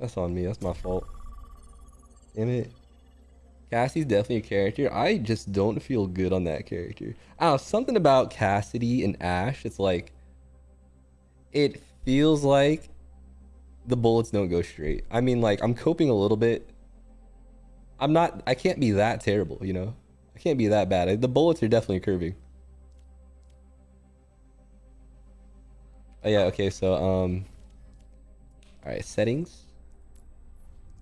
That's on me. That's my fault. Damn it. Cassie's definitely a character. I just don't feel good on that character. I don't know, something about Cassidy and Ashe, It's like, it feels like the bullets don't go straight. I mean, like, I'm coping a little bit. I'm not, I can't be that terrible, you know? I can't be that bad. The bullets are definitely curving. Oh yeah, okay, so, um, alright, settings,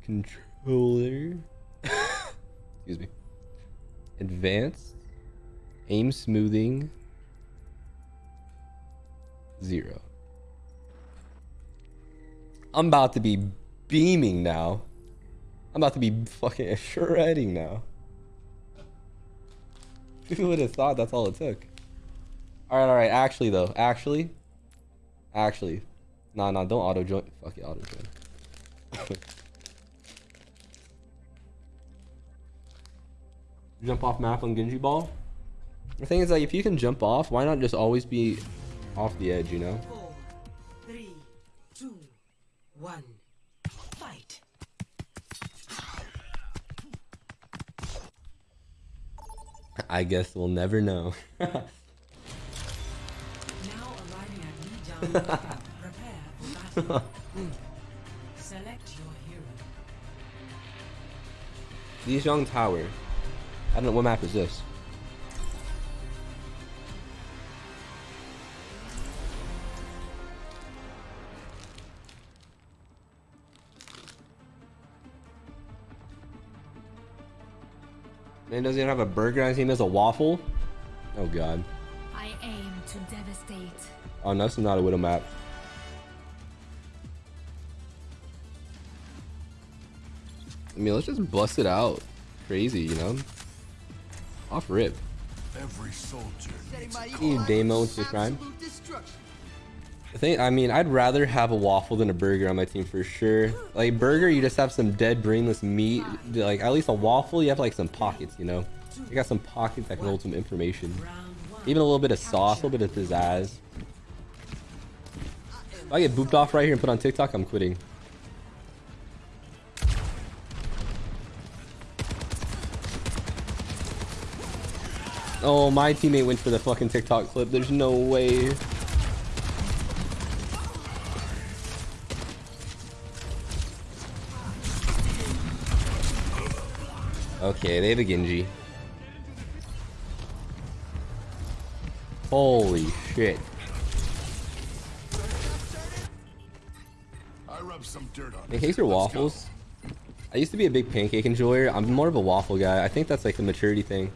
controller, excuse me, advanced, aim smoothing, zero. I'm about to be beaming now. I'm about to be fucking shredding now. Who would have thought that's all it took? Alright, alright, actually though, actually, actually, nah, nah, don't auto join. Fuck it, auto join. jump off map on Genji Ball? The thing is like if you can jump off, why not just always be off the edge, you know? Four, three, two, one. Fight. I guess we'll never know. Now arriving at Lijiang Camp. Prepare for battle. Hmm. Select your hero. Lijiang Tower. I don't know what map is this. Man doesn't even have a burger on his team. There's a waffle. Oh god. I aim to devastate. Oh no, this is not a widow map. I mean, let's just bust it out. Crazy, you know? Off rip. Every soldier needs You demo into crime. I think I mean I'd rather have a waffle than a burger on my team for sure. Like burger, you just have some dead brainless meat. Like at least a waffle, you have like some pockets, you know. You got some pockets that can hold some information. Even a little bit of sauce, a little bit of pizzazz. If I get booped off right here and put on TikTok, I'm quitting. Oh, my teammate went for the fucking TikTok clip. There's no way. Okay, they have a Genji. Holy shit. I rub some dirt on Pancakes or waffles? I used to be a big pancake enjoyer. I'm more of a waffle guy. I think that's like the maturity thing.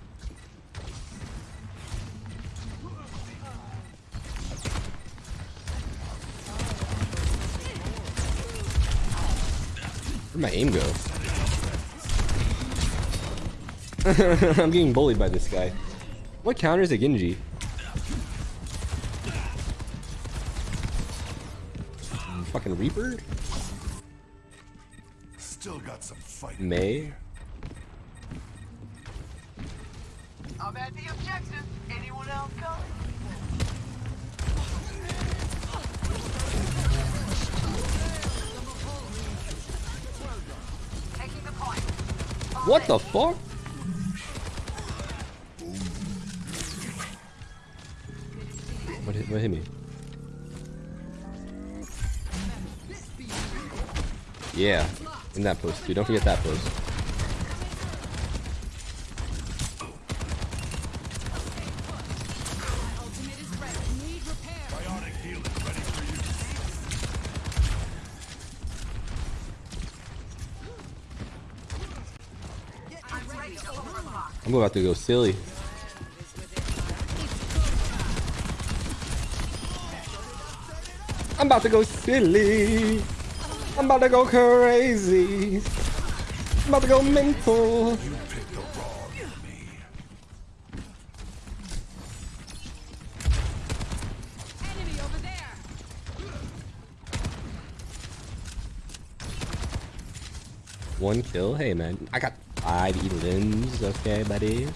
Aim go? I'm getting bullied by this guy. What counters a Genji? Fucking Reaper? Still got some fight. Mei? I'm at the objective. Anyone else coming? What the fuck? What hit, what hit me? Yeah, in that post too. Don't forget that post. I'm about to go silly. I'm about to go silly. I'm about to go crazy. I'm about to go mental. One kill. Hey man, I got five elims. Okay, buddy.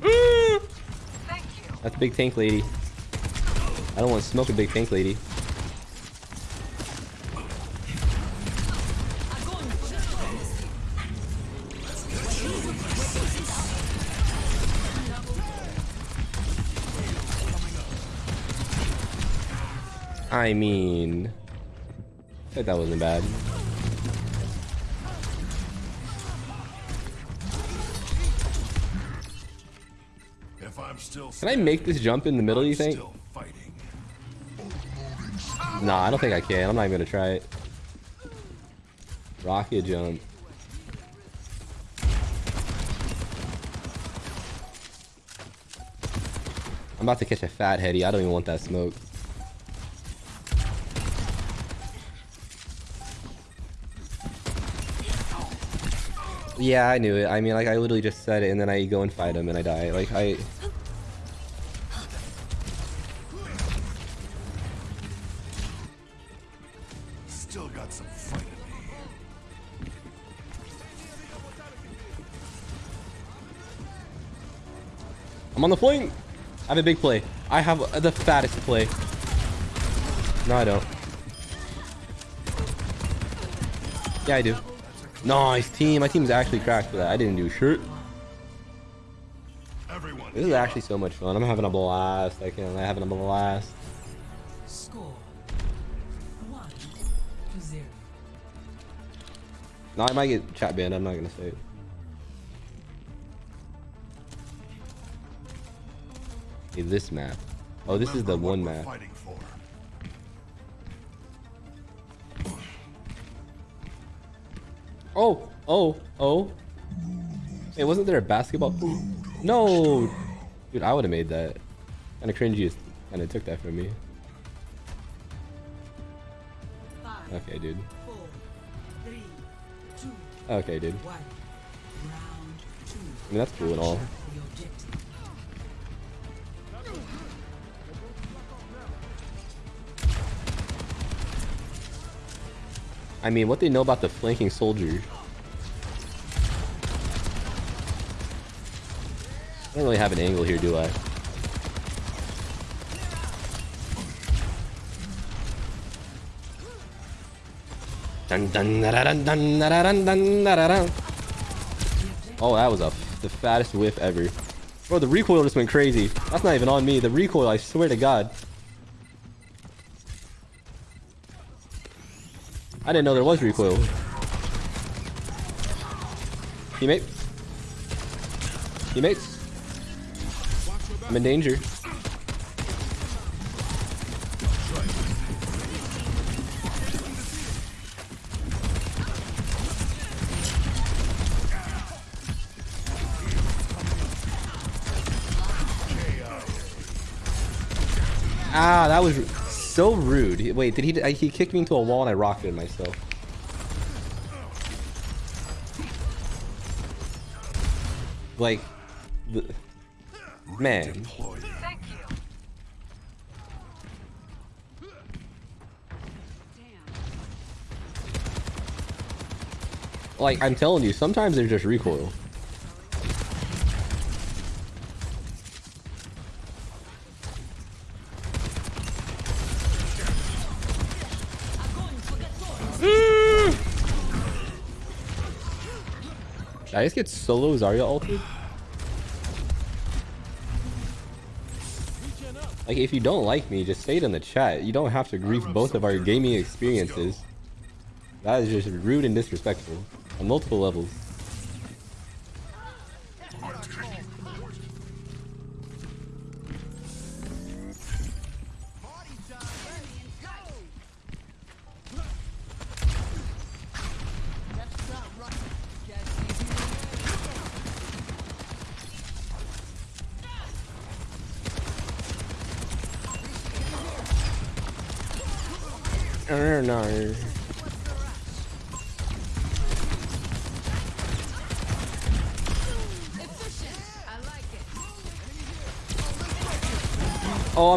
Mm. Thank you. That's a big tank lady. I don't want to smoke a big tank lady. I mean, I think that wasn't bad. If I'm still Can I make this jump in the middle, you think? Nah, I don't think I can. I'm not even gonna try it. Rocket jump. I'm about to catch a fat heady. I don't even want that smoke. Yeah, I knew it. I mean, like, I literally just said it, and then I go and fight him, and I die. Like, I... Still got some fight in me. I'm on the flank. I have a big play. I have the fattest play. No, I don't. Yeah, I do. Nice team. My team's actually cracked for that. I didn't do shit. Everyone, This is actually so much fun. I'm having a blast. I can. I'm having a blast. Score. One to zero. No, I might get chat banned. I'm not gonna say it. Hey, this map. Oh, this is the one we're map. Oh, oh, oh. Hey, wasn't there a basketball? No, dude, I would have made that. Kind of cringy. Kind of took that from me. Okay, dude. four, three, two, Okay, dude. I mean, that's cool and all. I mean, what they know about the flanking soldier? I don't really have an angle here, do I? Dun dun da dun dun da dun dun da dun. Oh, that was a the fattest whiff ever. Bro, the recoil just went crazy. That's not even on me. The recoil, I swear to God. I didn't know there was recoil. Teammate. Teammates. I'm in danger. Ah, that was so rude. Wait, did he? I- He kicked me into a wall and I rocketed myself. Like, the, man. Deployed. Thank you. Like, I'm telling you, sometimes there's just recoil. I just get solo Zarya altered? Like, if you don't like me, just say it in the chat. You don't have to grief both of our gaming experiences. That is just rude and disrespectful on multiple levels.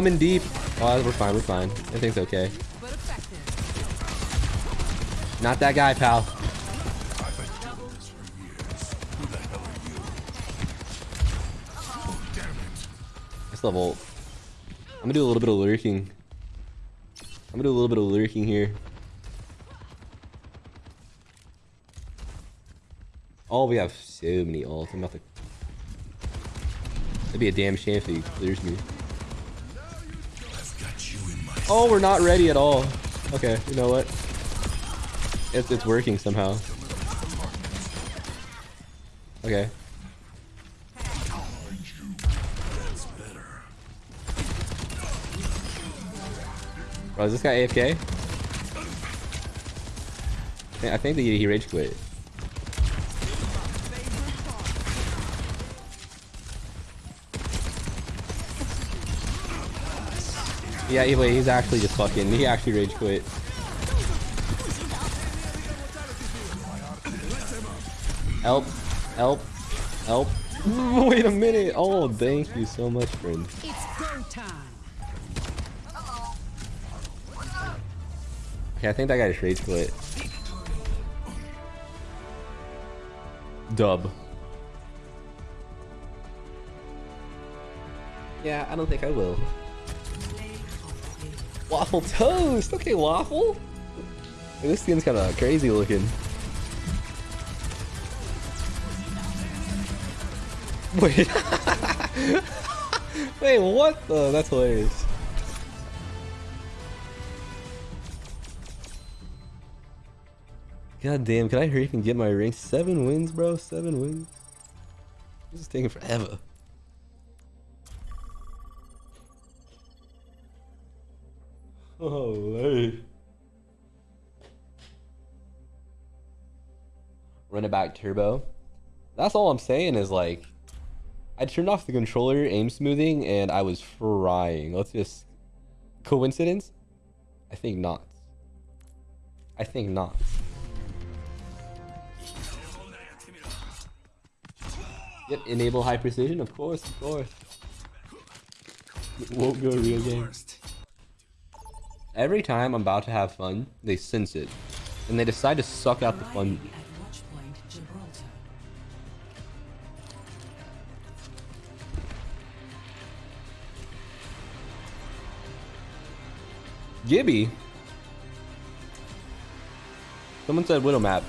I'm in deep. Oh, we're fine, we're fine. Everything's okay. Not that guy, pal. This level. gonna do a little bit of lurking. I'm gonna do a little bit of lurking here. Oh, we have so many ults. I'm about to. That'd be a damn shame if he clears me. Oh, we're not ready at all. Okay, you know what? It's it's working somehow. Okay. Bro, is this guy AFK? I think, he he rage quit. Yeah, he- wait, he's actually just fucking. He actually rage quit. Help! Help! Help! Wait a minute! Oh, thank you so much, friend. It's go time. Okay, I think that guy just rage quit. Dub. Yeah, I don't think I will. Waffle toast! Okay, waffle! This skin's kinda crazy looking. Wait. Wait, what the? That's hilarious. God damn, can I hurry up and get my ring? Seven wins, bro. Seven wins. This is taking forever. Holy. Run it back turbo. That's all I'm saying is like, I turned off the controller aim smoothing and I was frying. Let's just coincidence? I think not. I think not. Yep, enable high precision, of course, of course. Won't go real game. Every time I'm about to have fun, they sense it. And they decide to suck out the fun. Arriving at Watchpoint Gibraltar. Gibby? Someone said Widow map.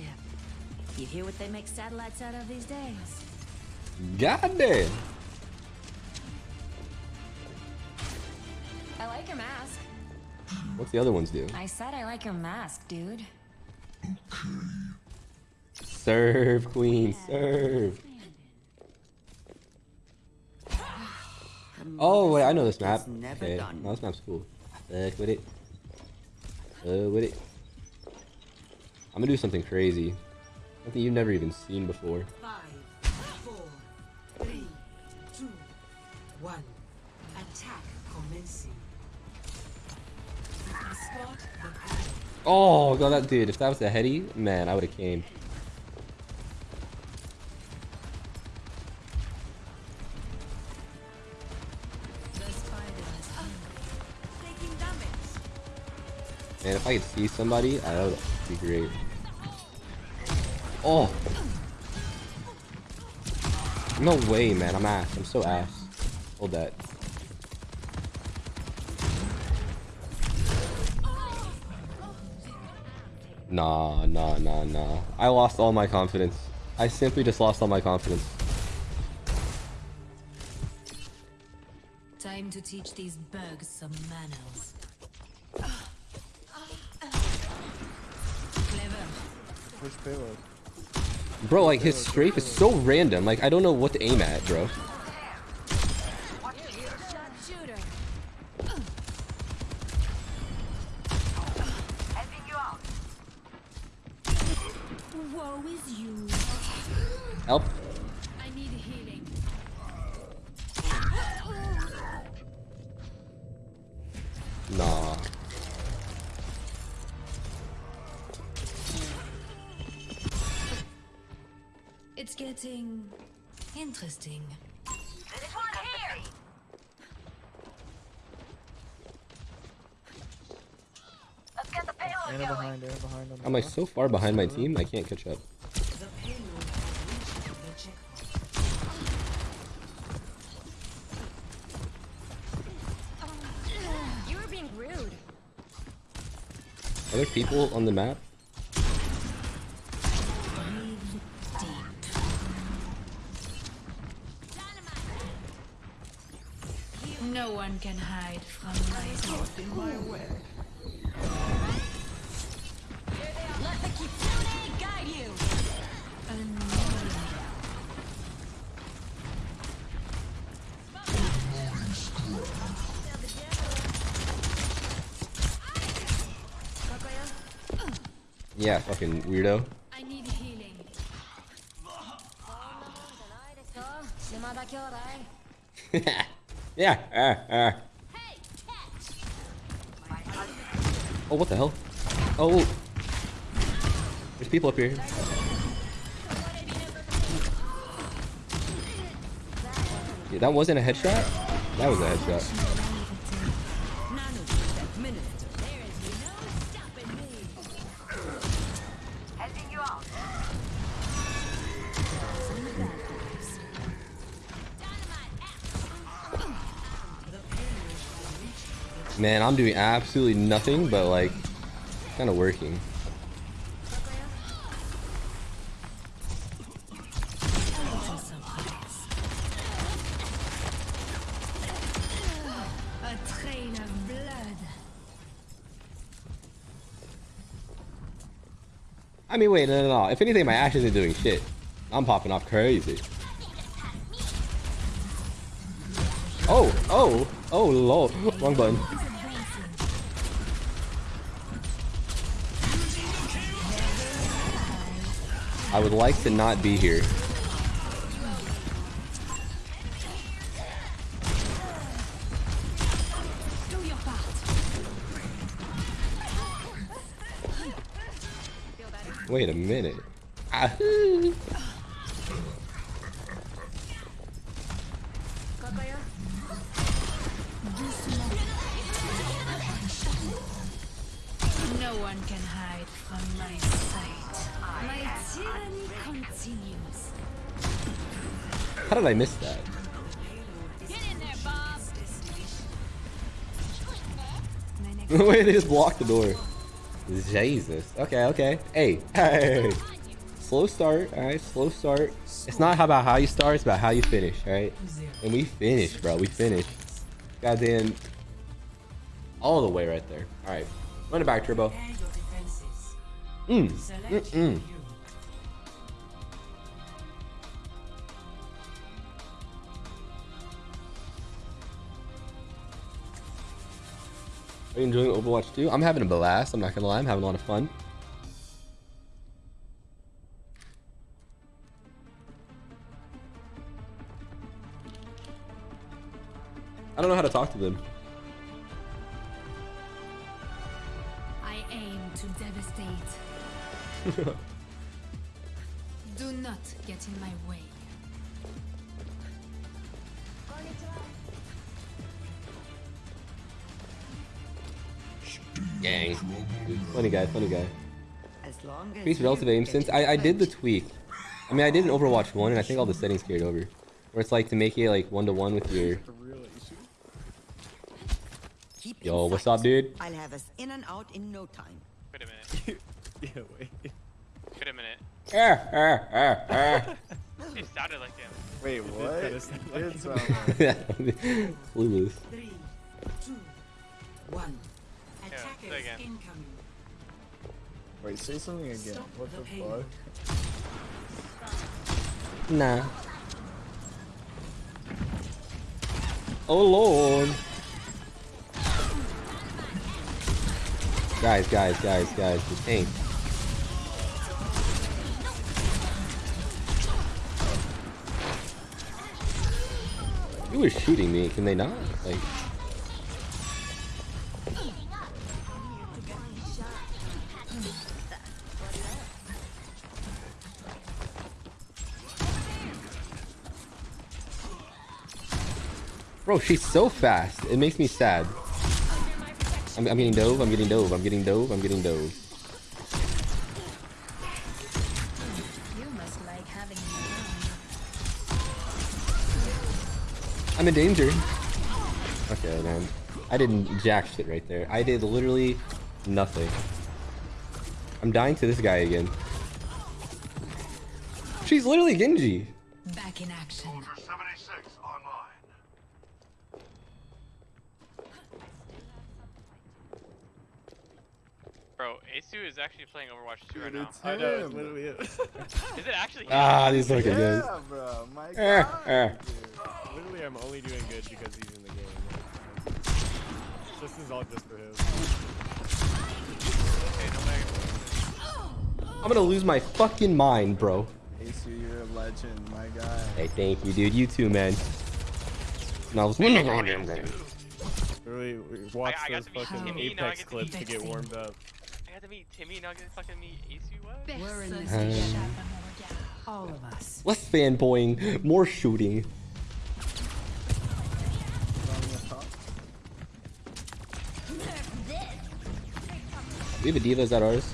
A spaceship. You hear what they make satellites out of these days? God damn. I like your mask. What's the other ones do? I said I like your mask, dude. Okay. Serve, queen, serve. Oh wait, I know this map. never Okay, done. no, this map's cool. Fuck with it. Uh, with it. I'm gonna do something crazy. Something you've never even seen before. Five, four, three, two, one. Attack commencing. Oh god, that dude. If that was a heady, man, I would have came. Man, if I could see somebody, that would be great. Oh. No way, man. I'm ass. I'm so ass. Hold that. Nah, nah, nah, nah. I lost all my confidence. I simply just lost all my confidence. Time to teach these bugs some manners. Clever. Which payload? Bro, like, his strafe is so random. Like, I don't know what to aim at, bro. So far behind my team? I can't catch up. The payload has reached the checkpoint. You were being rude. Are there people on the map? No one can hide from my Caught my web. Yeah, fucking weirdo. I need healing. yeah. Uh, uh. Oh, what the hell? Oh, there's people up here. Yeah, that wasn't a headshot. That was a headshot. Man, I'm doing absolutely nothing but like kind of working. I mean, wait, no, no, no. If anything, my ashes aren't doing shit. I'm popping off crazy. Oh, oh, oh, lol. Wrong button. I would like to not be here. Wait a minute. Ah, Wait, they just blocked the door. Jesus. Okay, okay. Hey, hey. Slow start, alright? Slow start. It's not about how you start, it's about how you finish, alright? And we finished, bro. We finished. Goddamn. All the way right there. Alright. Run it back, Turbo. Prepare your defenses. Mm. Select Mm-mm. Are you enjoying Overwatch 2? I'm having a blast. I'm not gonna lie. I'm having a lot of fun. I don't know how to talk to them. I aim to devastate. Do not get in my way. Gang. Funny guy, funny guy. As Increase relative aim since I, I did the tweak. I mean I did in Overwatch 1 and I think all the settings carried over. Where it's like to make it like one to one with your The real issue. Keep in Yo, what's up, dude? I'll have us in and out in no time. Wait a minute. yeah, wait. Wait a minute. Ah, ah, ah, ah. It sounded like him. Wait, what? kinda It sound did like sound like- Clueless. Three, two, one. Say Attackers again. incoming. Wait, say something again. Stop What the the fuck? Nah. Oh lord. Guys, guys, guys, guys, the tank. You were shooting me, can they not? Like Bro, she's so fast. It makes me sad. I'm, I'm getting dove. I'm getting dove. I'm getting dove. I'm getting dove. You must like having me around. I'm in danger. Okay, man. I didn't jack shit right there. I did literally nothing. I'm dying to this guy again. She's literally Genji. Back in action. Soldier 76 online. Bro, Asu is actually playing Overwatch 2 right Dude, now. it's I know, it's him. literally it. Is it actually him? Ah, these fucking guys. Yeah, bro. My Eh, God. eh. dude. Literally, I'm only doing good because he's in the game. This is all just for him. Okay, no. I'm gonna lose my fucking mind, bro. Asu, you're a legend, my guy. Hey, thank you, dude. You too, man. And I was Really, Literally, watch I got those to meet fucking Timmy, now Apex clips to get warmed up. I to meet Timmy, now I get to fucking meet Asu, what? We're in this together. n'échappe à mon regard. All of us. less fanboying, more shooting. We have a D.Va. Is that ours?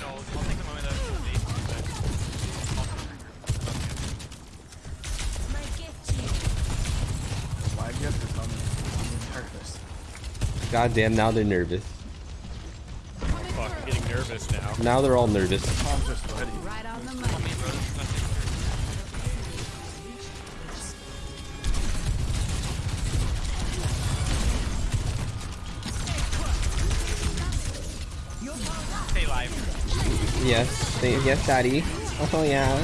No, I'll take the moment that Why do you have to come in? I'm nervous. Goddamn, now they're nervous. Fuck, I'm getting nervous now. Now they're all nervous. Palms are sweaty. Right on the money. Asu, bro, this is nothing. Stay live. Yes, thank- yes, daddy. Oh yeah.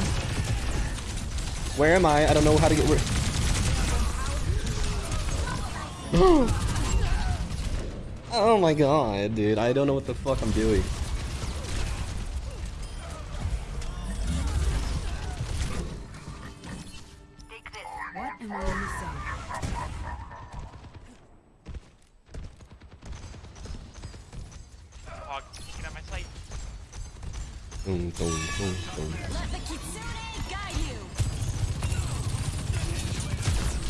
Where am I? I don't know how to get where. oh my god, dude! I don't know what the fuck I'm doing. Boom, boom, boom, boom.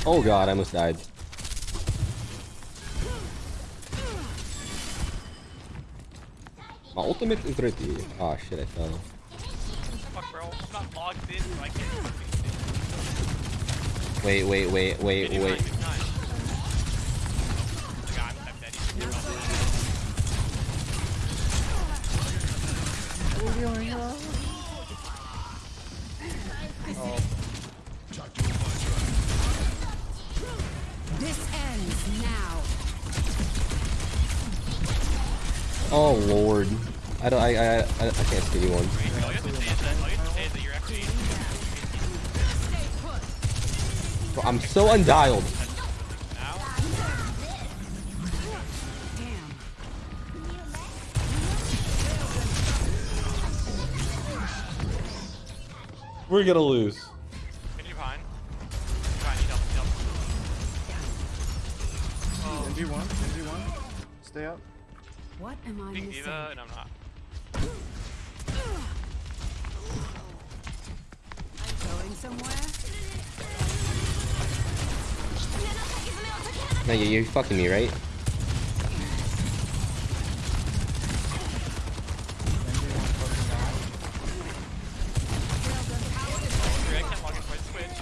Oh god, I almost died. My ultimate is ready. Oh shit, I fell. Fuck, bro. I'm not logged in, so I can't fucking see. Wait, wait, wait, wait, Get wait. behind, I. I, can't see anyone. Bro, I'm so undialed. We're gonna lose. Fucking me, right? Sorry, I can't log into my Twitch.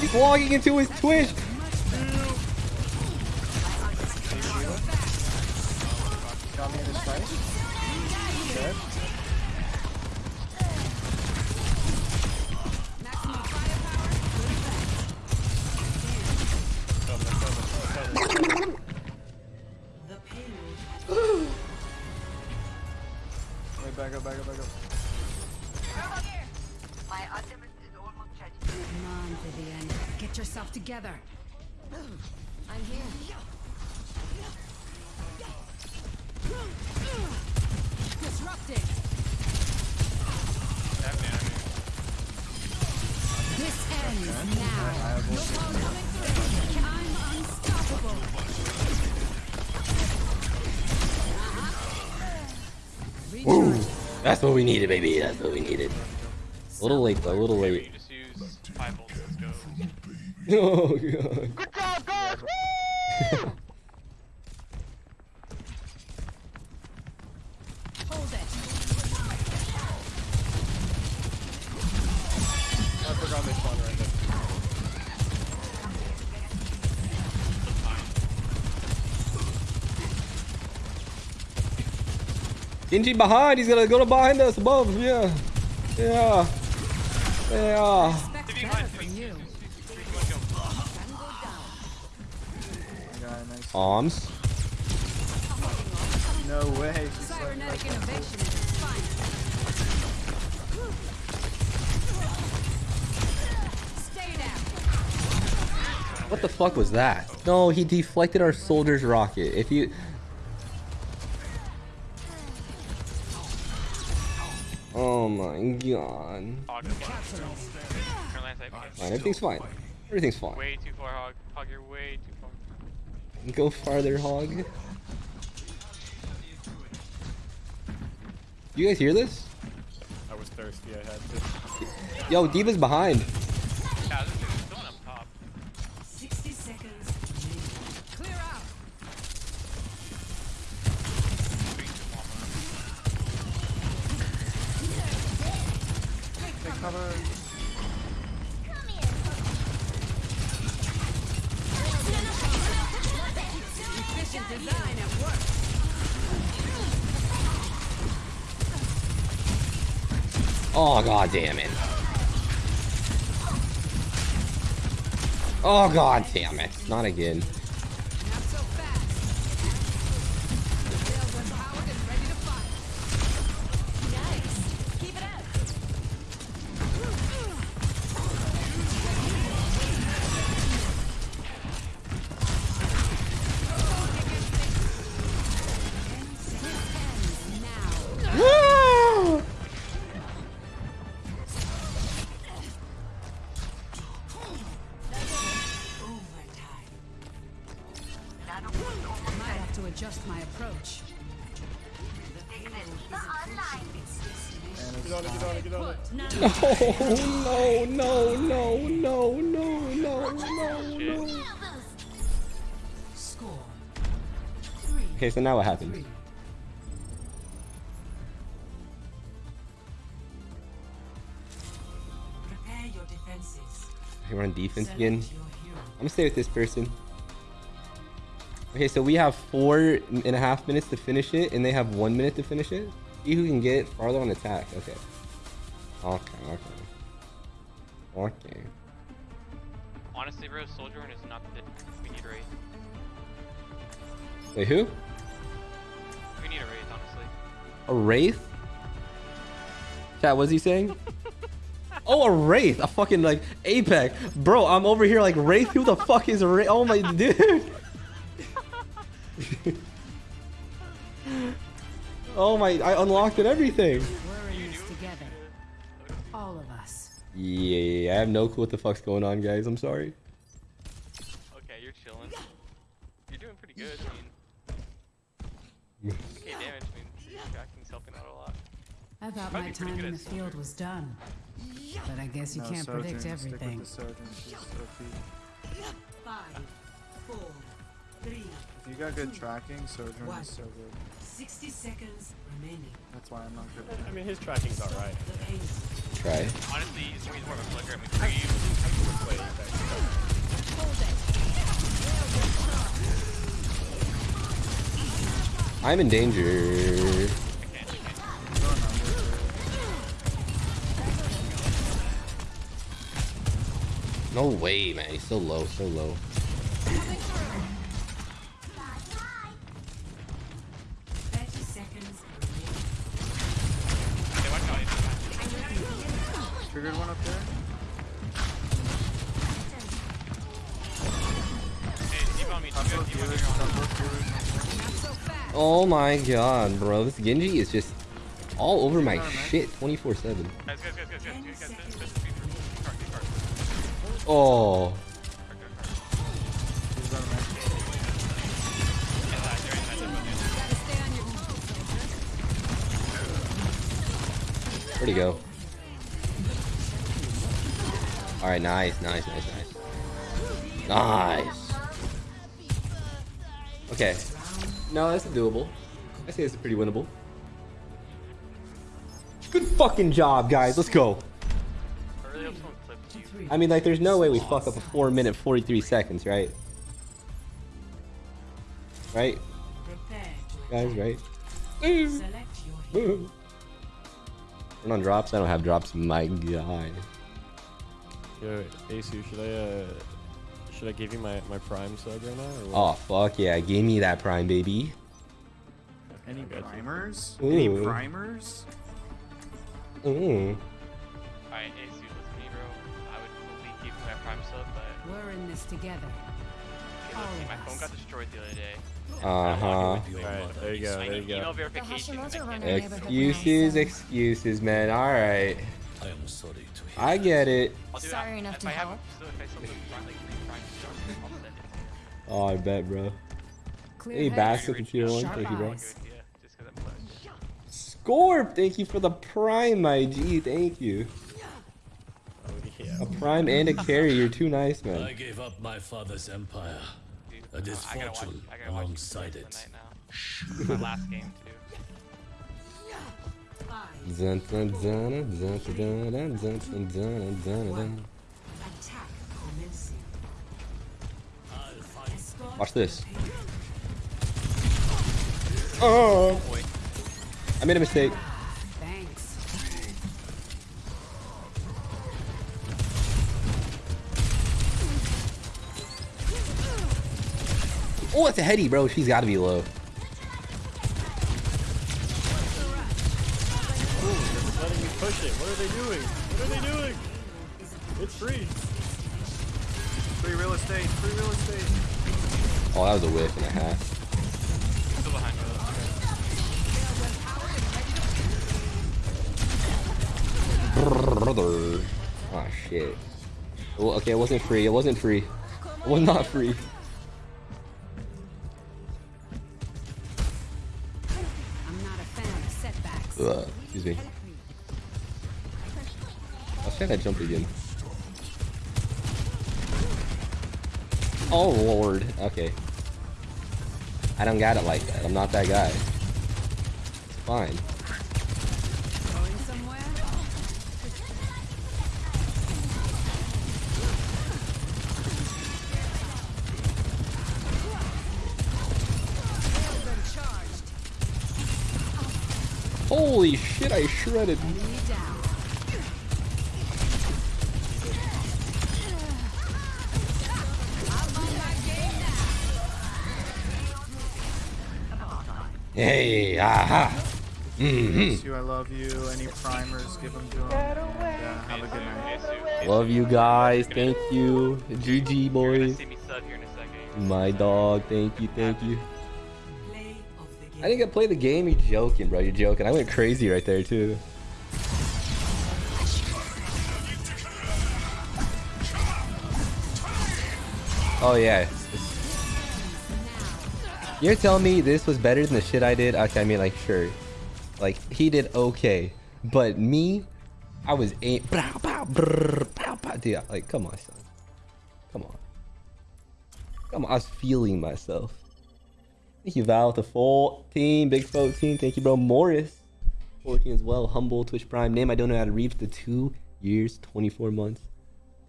He's logging into his Twitch. We needed, baby. That's what we needed. A little late though, a little late. You just use 5 volts, let's go. Oh god. Good job, guys! Genji behind, he's gonna go to behind us above, yeah. Yeah. Yeah. Expect better from you. Yeah. Arms. No way. She's like, innovation at its finest. Stay down. What the fuck was that? No, he deflected our soldier's rocket. If you... my. Hog, turn left. Fine, everything's fine. Everything's fine. Way too far, Hog. Hog, you're way too far. Go farther, hog. You guys hear this? I was thirsty, I had to. Yo, D.Va's behind. Cover. Oh god damn it. Oh god damn it. Not again. Okay, so now what happens? Three. Prepare your defenses. We're on defense Select again. I'm gonna stay with this person. Okay, so we have four and a half minutes to finish it, and they have one minute to finish it. See who can get farther on attack. Okay. Okay, okay. Okay. Honestly, bro, Soldier Run is not the we need a Wraith. Wait, who? We need a Wraith, honestly. A wraith? Chat, what's he saying? oh, a wraith! A fucking like Apex, bro. I'm over here like wraith. Who the fuck is a wraith? Oh my dude. oh my! I unlocked it. Everything. We're together. All of us. Yeah, I have no clue what the fuck's going on, guys. I'm sorry. Okay, you're chilling. You're doing pretty good. I thought my time in the field was done. But I guess you No, can't Sojourn, predict everything. the Sojourn, she's OP. Five, four, three, If you got good tracking, Sojourn One. is so good. 60 seconds remaining. That's why I'm not good I mean, his tracking's alright. The. Try. Honestly, he's more of a flicker. I mean, for you, Wait, okay. I'm in danger. No way, man. He's so low, so low. 30 seconds remaining. Okay, watch out. it. Triggered one up there. Hey, deep on me. Deep Top on both deep on viewers, me. top both viewers. Not so fast. Oh my god, bro. This Genji is just all over my shit 24 Oh. Where'd he go? Alright, nice, nice, nice, nice. Nice. Okay. No, that's doable. I say it's pretty winnable. Good fucking job, guys. Let's go. I mean, like, there's no way we fuck up a 4 minute 43 seconds, right? Right? Guys, right? select your. Turn on drops. I don't have drops, my guy. Yo, Asu, should I uh, should I give you my my prime sub right now? Or? Oh, fuck yeah. Give me that prime, baby. Any primers? Ooh. Any primers? Mm. Alright, Asu, episode, but we're in this together. My phone got destroyed the other day. Uh huh. All right, there you go. There you go. Excuses, excuses, man. All right. I am sorry to hear. I get it. Sorry enough to help. oh, I bet, bro. Hey, Basta Computer One, thank you, bro. Scorp, thank you for the Prime IG, thank you. Oh, prime and a carry. You're too nice, man. I gave up my father's empire. Dude, A uh, I gotta watch, misfortune I alongside it it. tonight now. my last game too. Watch this. Oh, I made a mistake. Oh, it's a heady, bro. She's got to be low. Push it. What are they doing? What are they doing? It's free. Free real estate, free real estate. Oh, that was a whiff and a half. still behind though. Brother. Oh shit. Well, okay, it wasn't free. It wasn't free. It was not free. Ugh, excuse me. I was trying to jump again. Oh lord. Okay. I don't got it like that. I'm not that guy. It's fine. Holy shit, I shredded. Hey, aha. Mm hmm I love you. Any primers, give them to. Yeah, have a good night. Love you guys. Thank you. GG, boys. My dog. Thank you. Thank you. I get to play the game. You're joking, bro. You're joking. I went crazy right there too. Oh yeah. You're telling me this was better than the shit I did? Okay, I mean like sure. Like he did okay. But me, I was a pow, pow, brrr, pow, pow. Dude, like come on, son. Come on. Come on, I was feeling myself. Thank you, Val, with the full team. Big 14. Thank you, bro. Morris, 14 as well. Humble, Twitch Prime. Name I don't know how to read for the two years, 24 months.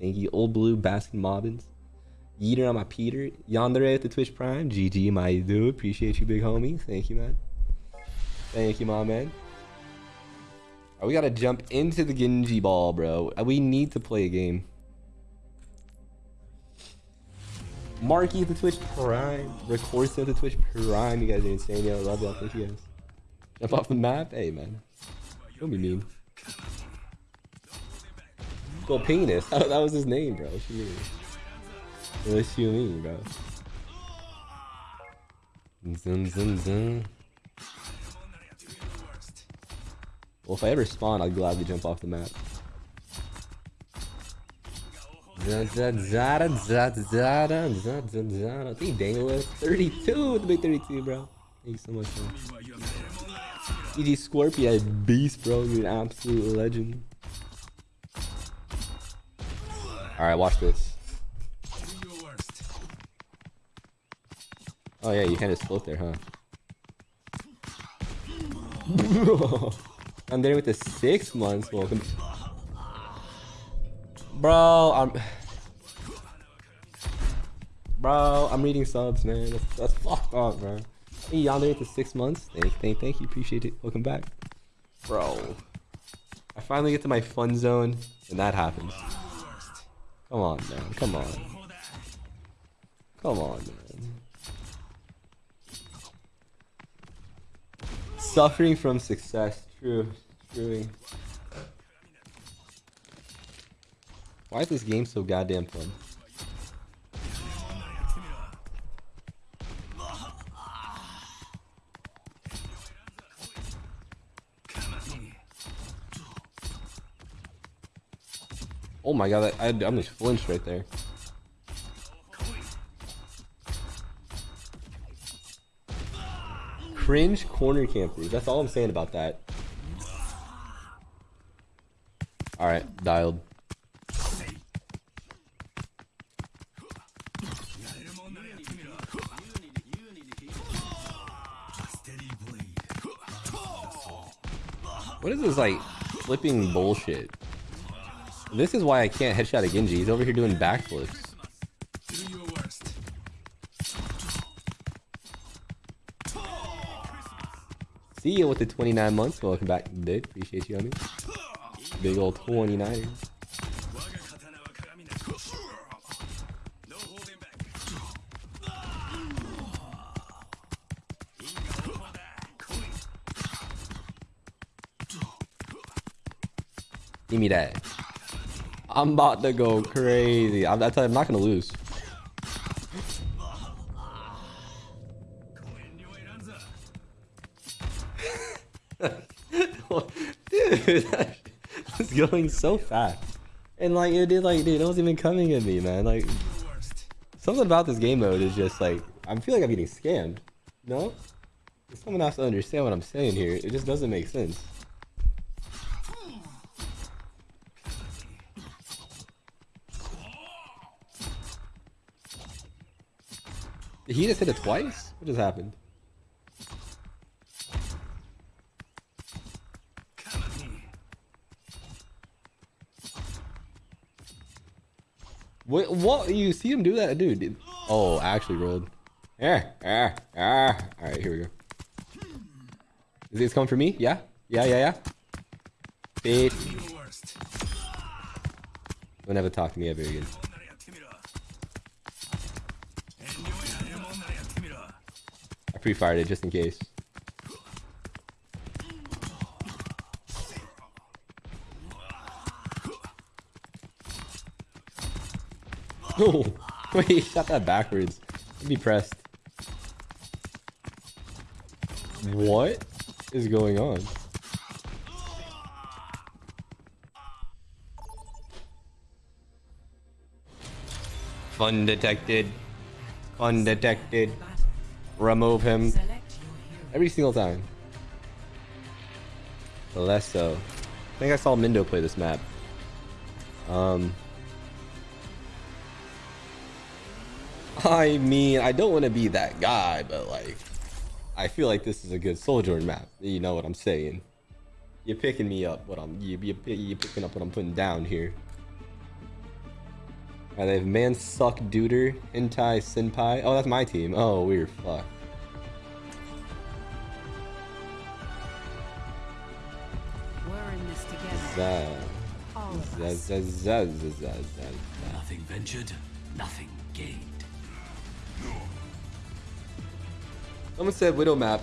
Thank you. Old Blue, Baskin Mobbins. Yeeter on my Peter. Yandere at the Twitch Prime. GG, my dude. Appreciate you, big homie. Thank you, man. Thank you, my man. Alright, we gotta jump into the Genji ball, bro. We need to play a game. Marky the Twitch Prime. Rick Horson the Twitch Prime. You guys are insane. Yo, love y'all. Thank you guys. Jump off the map? Hey, man. Don't be mean. Well, penis. that was his name, bro. What you mean? What you mean, bro? Zoom, zoom, zoom. Well, if I ever spawn, I'd gladly jump off the map. Zara, Zara, Zara, Zara, Hey, Dangler. 32 the big 32, bro. Thank you so much, bro. EG Scorpio, beast, bro. You're an absolute legend. Alright, watch this. Oh, yeah, you can just float there, huh? I'm there with the six months. Welcome bro. I'm, bro. I'm reading subs, man. That's, that's fucked up, bro. Hey, yonder the six months. Thank, thank, thank you. Appreciate it. Welcome back, bro. I finally get to my fun zone, and that happens. Come on, man. Come on. Come on, man. Suffering from success. True. True. Why is this game so goddamn fun? Oh my god, I, I, I'm just flinched right there. Cringe corner campers. That's all I'm saying about that. Alright, dialed. What is this like flipping bullshit? This is why I can't headshot a Genji. He's over here doing backflips. See you with the 29 months. Welcome back, dude. Appreciate you, homie. Big old 29. I'm about to go crazy. I'm, I I'm not gonna lose. Dude, it's going so fast. And like it did like dude, it wasn't even coming at me, man. Like something about this game mode is just like I feel like I'm getting scammed. No? Someone has to understand what I'm saying here. It just doesn't make sense. He just hit it twice? What just happened? What? What? You see him do that, dude? Oh, actually rolled. Yeah, yeah, yeah. All right, here we go. Is this coming for me? Yeah, yeah, yeah, yeah. Bitch. Don't ever talk to me ever again. Pre-fired it just in case. No! Oh, wait, he shot that backwards. I'd be pressed. What is going on? Fun detected. Detected. Remove him. Select your hero. Every single time. Less so. I think I saw Mindo play this map. Um. I mean, I don't want to be that guy, but like, I feel like this is a good Sojourn map. You know what I'm saying? You're picking me up. What I'm you you you picking up what I'm putting down here. Alright, they have Man Suck Duder, Hentai Senpai. Oh, that's my team. Oh, weird. Fuck. We're in this together. Zah. All of Zah, us. zah, zah, zah, zah, zah. Nothing ventured, nothing gained. Someone said Widow map.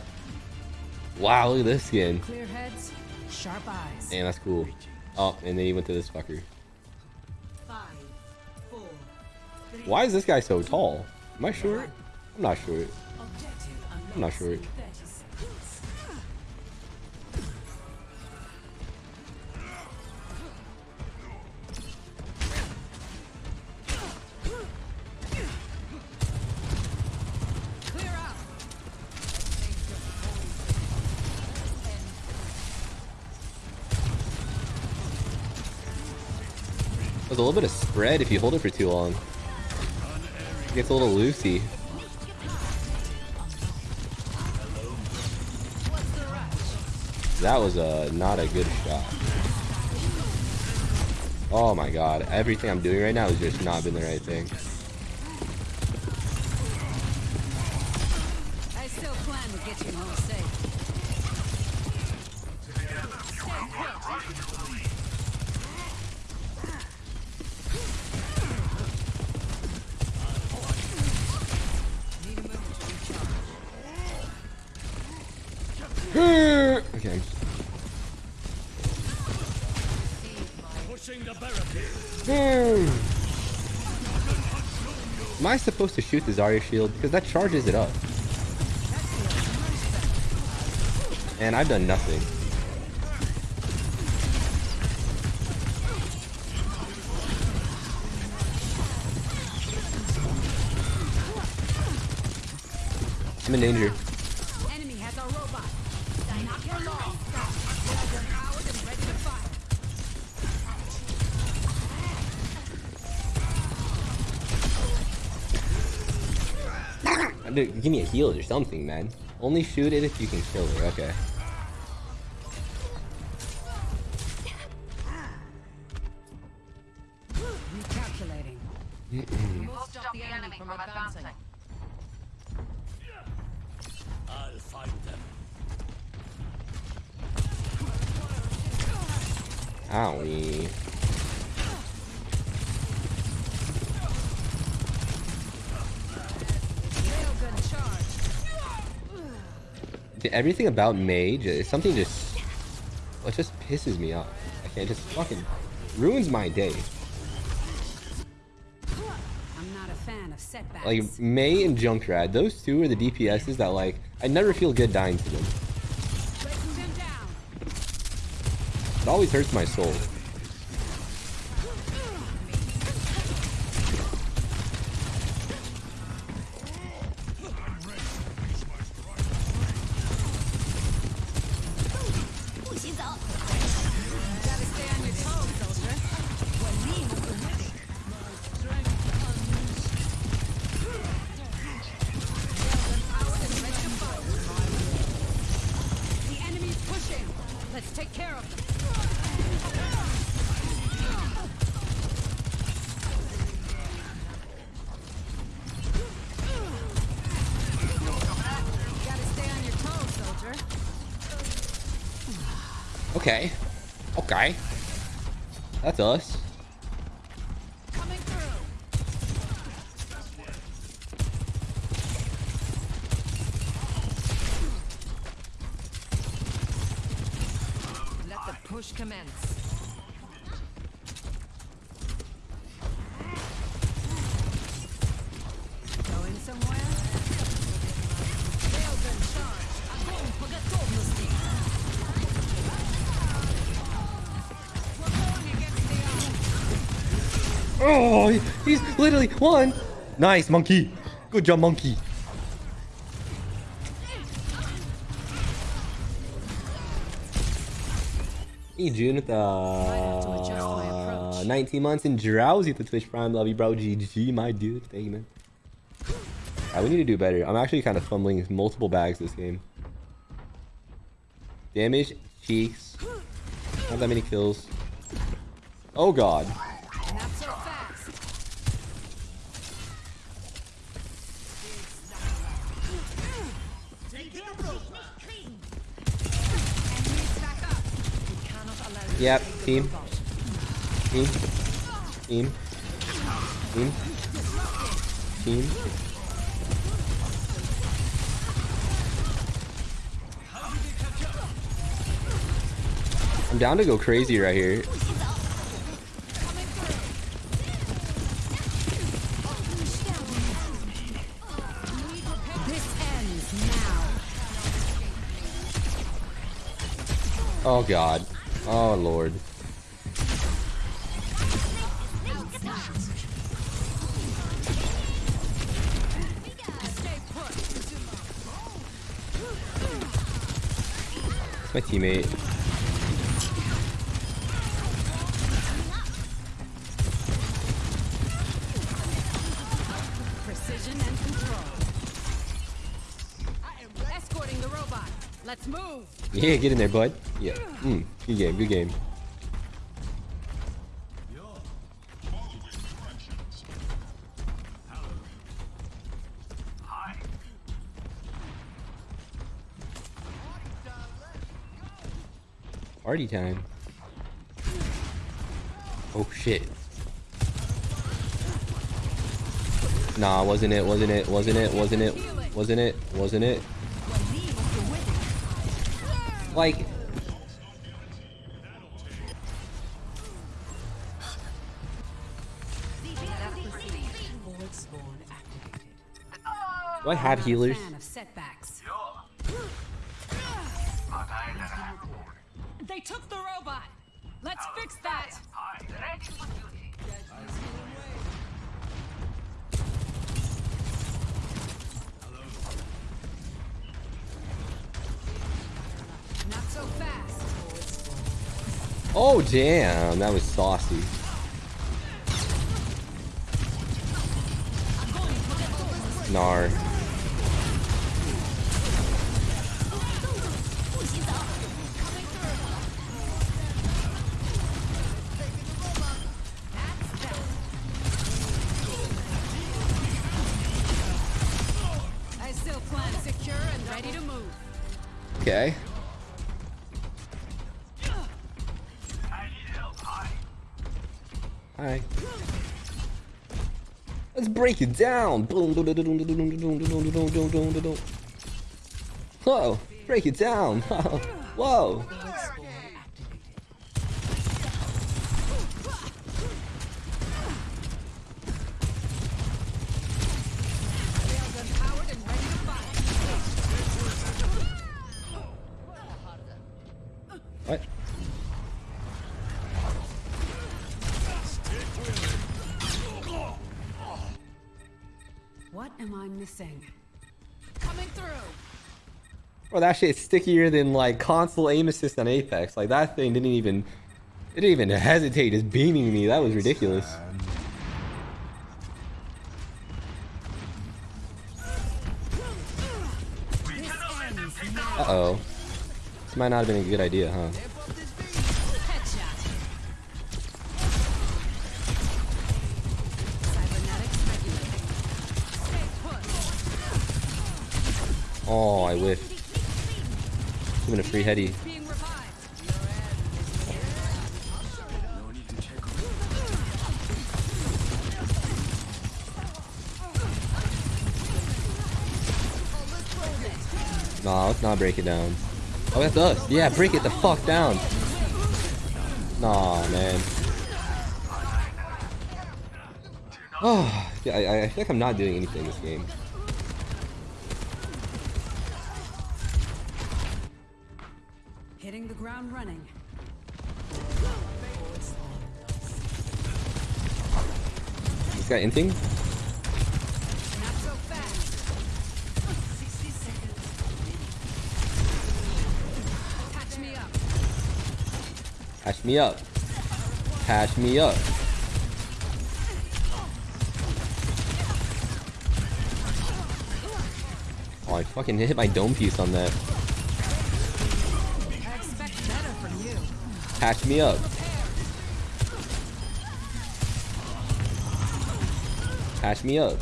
Wow, look at this skin. Clear heads, sharp eyes. Damn, that's cool. Oh, and then he went to this fucker. Why is this guy so tall? Am I short? I'm not short. I'm not short. unlocked in 30 seconds. Clear out. There's a little bit of spread if you hold it for too long. Gets a little loosey. That was a not a good shot. Oh my god, everything I'm doing right now has just not been the right thing. Supposed to shoot the Zarya shield? Because that charges it up. And I've done nothing. I'm in danger. Give me a heal or something, man. Only shoot it if you can kill her. Okay. Everything about Mage, uh, something just, it just pisses me off. I can't just fucking ruins my day. I'm not a fan of setbacks. Like Mei and Junkrat, those two are the DPSs that like I never feel good dying to them. It always hurts my soul. That's us. One. Nice, monkey. Good job, monkey. Hey, June with uh, 19 months and drowsy with the Twitch Prime. Love you, bro. GG, my dude. Thank you, man. Alright, we need to do better. I'm actually kind of fumbling multiple bags this game. Damage, cheeks. Not that many kills. Oh god. Team. Team. Team. Team. Team. I'm down to go crazy right here. Oh god. Oh lord. My teammate. Precision and control. I am escorting the robot. Let's move. Yeah, get in there, bud. Yeah. Mm, good game. Good game. Party time. Oh shit. Nah, wasn't it, wasn't it, wasn't it, wasn't it, wasn't it, wasn't it? Like, Void do I have healers? Fix that. Oh damn, that was saucy. Nar. Okay. Hi. Let's break it down. Whoa, break it down. Whoa. Bro, that shit's stickier than like console aim assist on Apex. Like that thing didn't even, it didn't even hesitate just beaming me. That was ridiculous. Uh oh. This might not have been a good idea, huh? Headshot. Cybernetics regulating. Stay put. Oh, I whiffed. Giving a free heady. Nah, let's not break it down. Oh, that's us. Yeah, break it the fuck down. Nah, man. Oh, yeah, I, I feel like I'm not doing anything in this game. This guy anything? Not so fast. 60 Patch me up. Patch me up. Patch me up. Oh, I fucking hit my dome piece on that. I expect better from you. Patch me up. Patch me up.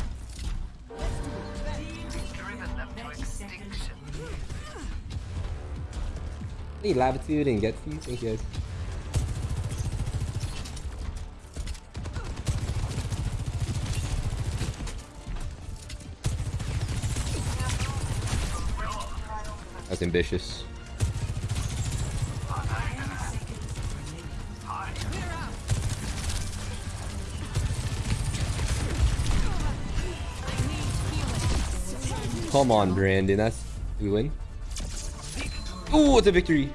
He latitude and to you. Thank you guys. That's ambitious. Come on, Brandon. That's we win. Ooh, it's a victory.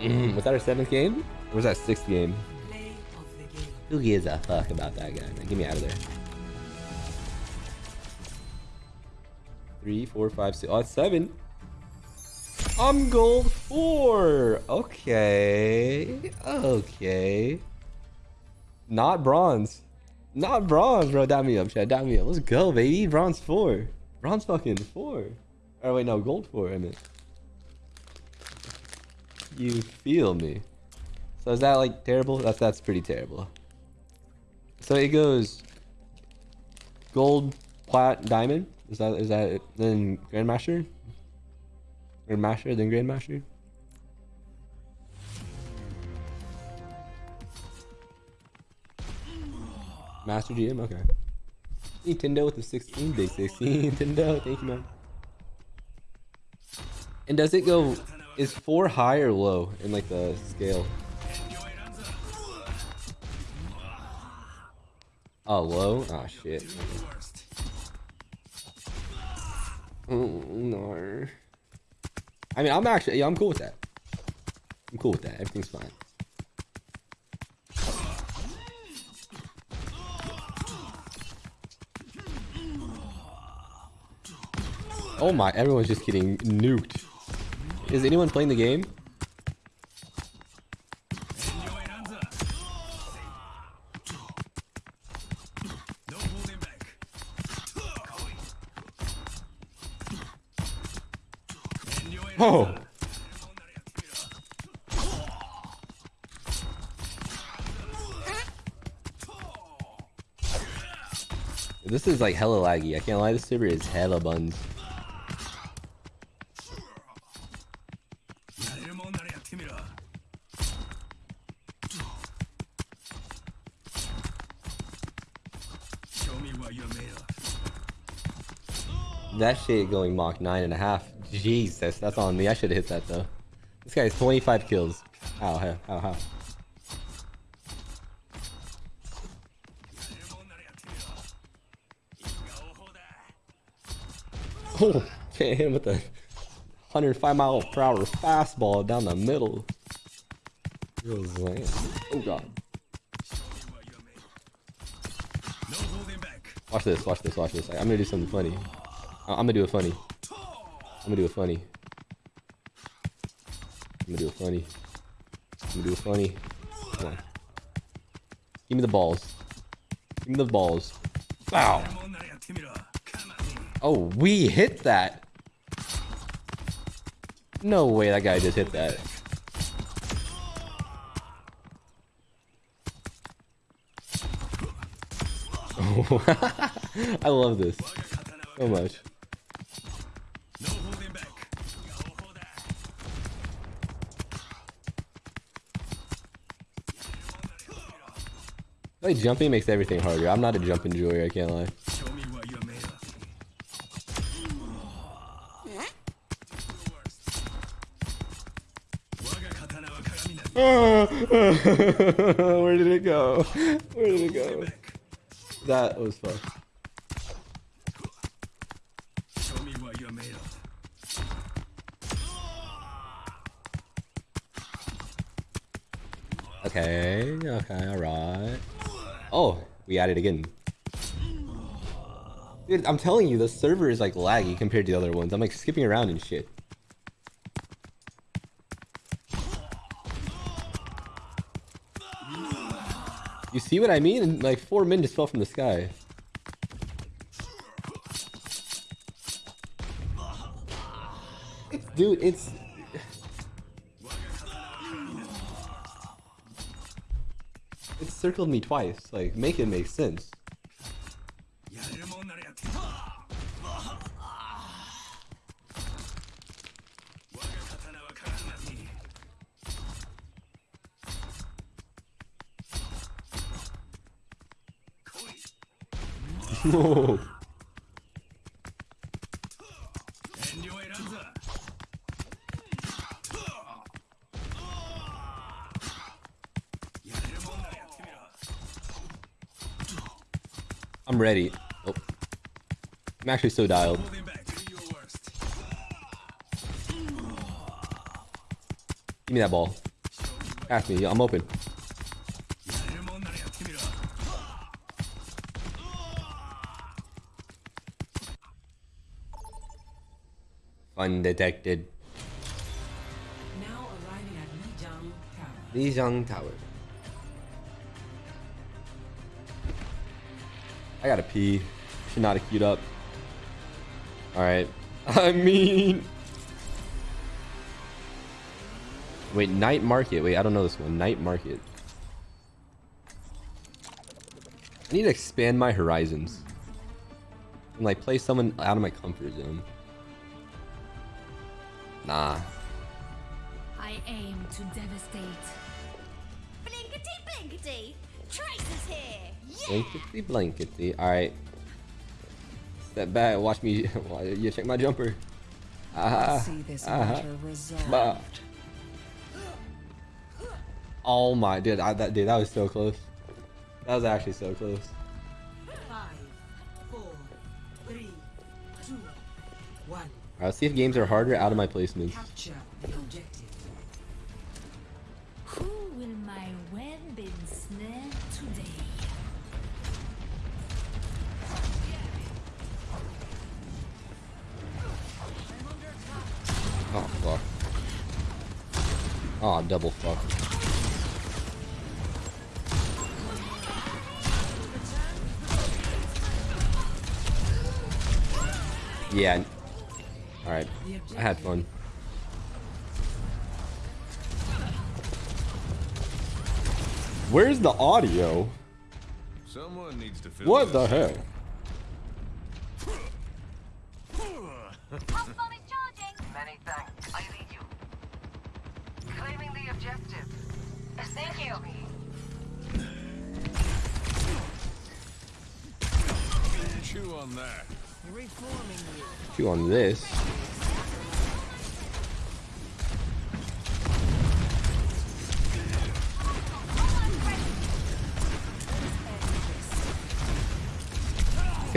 Mm, was that our seventh game? Or was that sixth game? game. Who gives a fuck about that guy, man? Get me out of there. Three, four, five, six. Oh, seven. I'm gold four. Okay. Okay. Not bronze. Not bronze, bro. Dab me up, Chad. Dab me up. Let's go, baby. Bronze four. Bronze fucking four. Oh wait, no, gold four. I. You feel me? So is that like terrible? That's that's pretty terrible. So it goes gold, plat, diamond. Is that is that it? then grandmaster? Grandmaster, then grandmaster. Master GM, okay. Nintendo with the 16, big 16. Nintendo, thank you, man. And does it go? Is four high or low in like the scale? Oh, low? Oh shit. Oh, no. I mean, I'm actually, yeah, I'm cool with that. I'm cool with that. Everything's fine. Oh my, everyone's just getting nuked. Is anyone playing the game? Oh! This is like hella laggy. I can't lie, this server is hella buns. That shit going Mach nine and a half. Jesus, that's on me. I should have hit that though. This guy has 25 kills. How, how, how? Oh, can't hit him with the 105 mile per hour fastball down the middle. Oh god. Watch this, watch this, watch this. I'm gonna do something funny. I'm gonna do it funny. I'm gonna do it funny. I'm gonna do it funny. I'm gonna do it funny. Come on. Give me the balls. Give me the balls. Wow. Oh, we hit that. No way that guy just hit that. I love this so much. Like jumping makes everything harder. I'm not a jumping enjoyer, I can't lie. Where did it go? Where did it go? That was fun. Okay, okay, alright. Oh, we added again. Dude, I'm telling you, the server is like laggy compared to the other ones. I'm like skipping around and shit. You see what I mean? Like four men just fell from the sky. Dude, it's... circled me twice. Like, make it make sense. I'm. Oh. I'm actually so dialed. Give me that ball. Pass me. I'm open. Undetected. Now arriving at Lijiang Tower. Lijiang Tower. I gotta pee. Have queued up. Alright. I mean... Wait, night market. Wait, I don't know this one. Night market. I need to expand my horizons. And like play someone out of my comfort zone. Nah. I aim to devastate. Blinkety blinkety! Trace is here! Blankety blankety. Alright. Step back, watch me. You check my jumper. Ah, See this ah, resolved. bah. Oh my, dude, I, that dude, that was so close. That was actually so close. Five, four, three, two, one. Alright, let's see if games are harder out of my placements. Capture Oh, double fuck. Yeah. Alright. I had fun. Where's the audio? Someone needs to fill What the heck?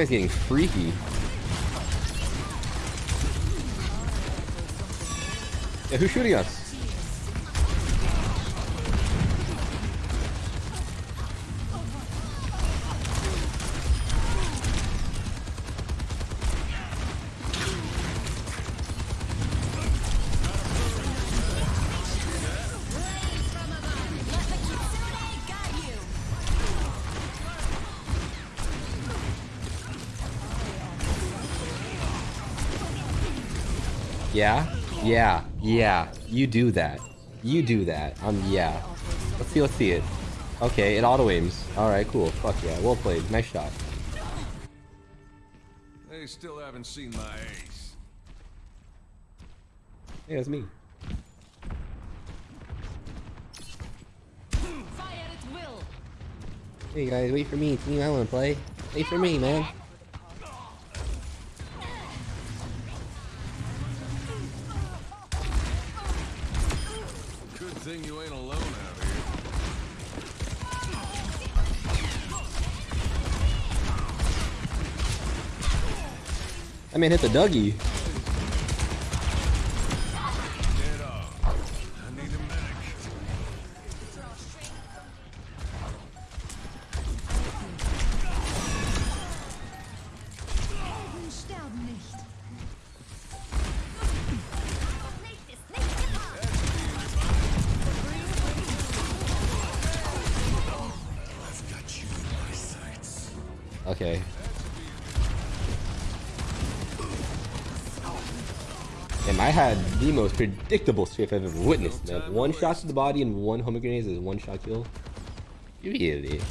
Guy's getting freaky. Yeah, who's shooting us? Yeah? Yeah. Yeah. You do that. You do that. Um, yeah. Let's see, let's see it. Okay, it auto aims. Alright, cool. Fuck yeah. Well played. Nice shot. They still haven't seen my ace. Yeah, it's me. Fire at will! Hey guys, wait for me. Team, I wanna play. Wait for me, man. Good thing you ain't alone out here. That man hit the Dougie. Dead had the most predictable strafe I've ever witnessed, man. One shot to the body and one home grenade is one shot kill. Idiot.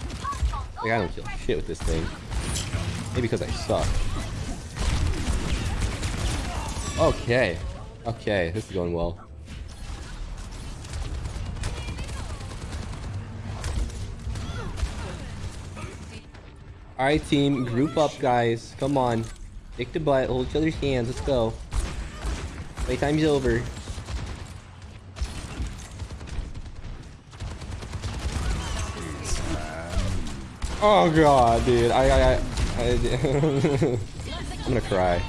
Like, I don't kill shit with this thing. Maybe because I suck. Okay. Okay, this is going well. Alright team, group up guys. Come on. Stick the butt, hold each other's hands, let's go. Playtime's over. Oh god, dude. I I I, I I'm gonna cry.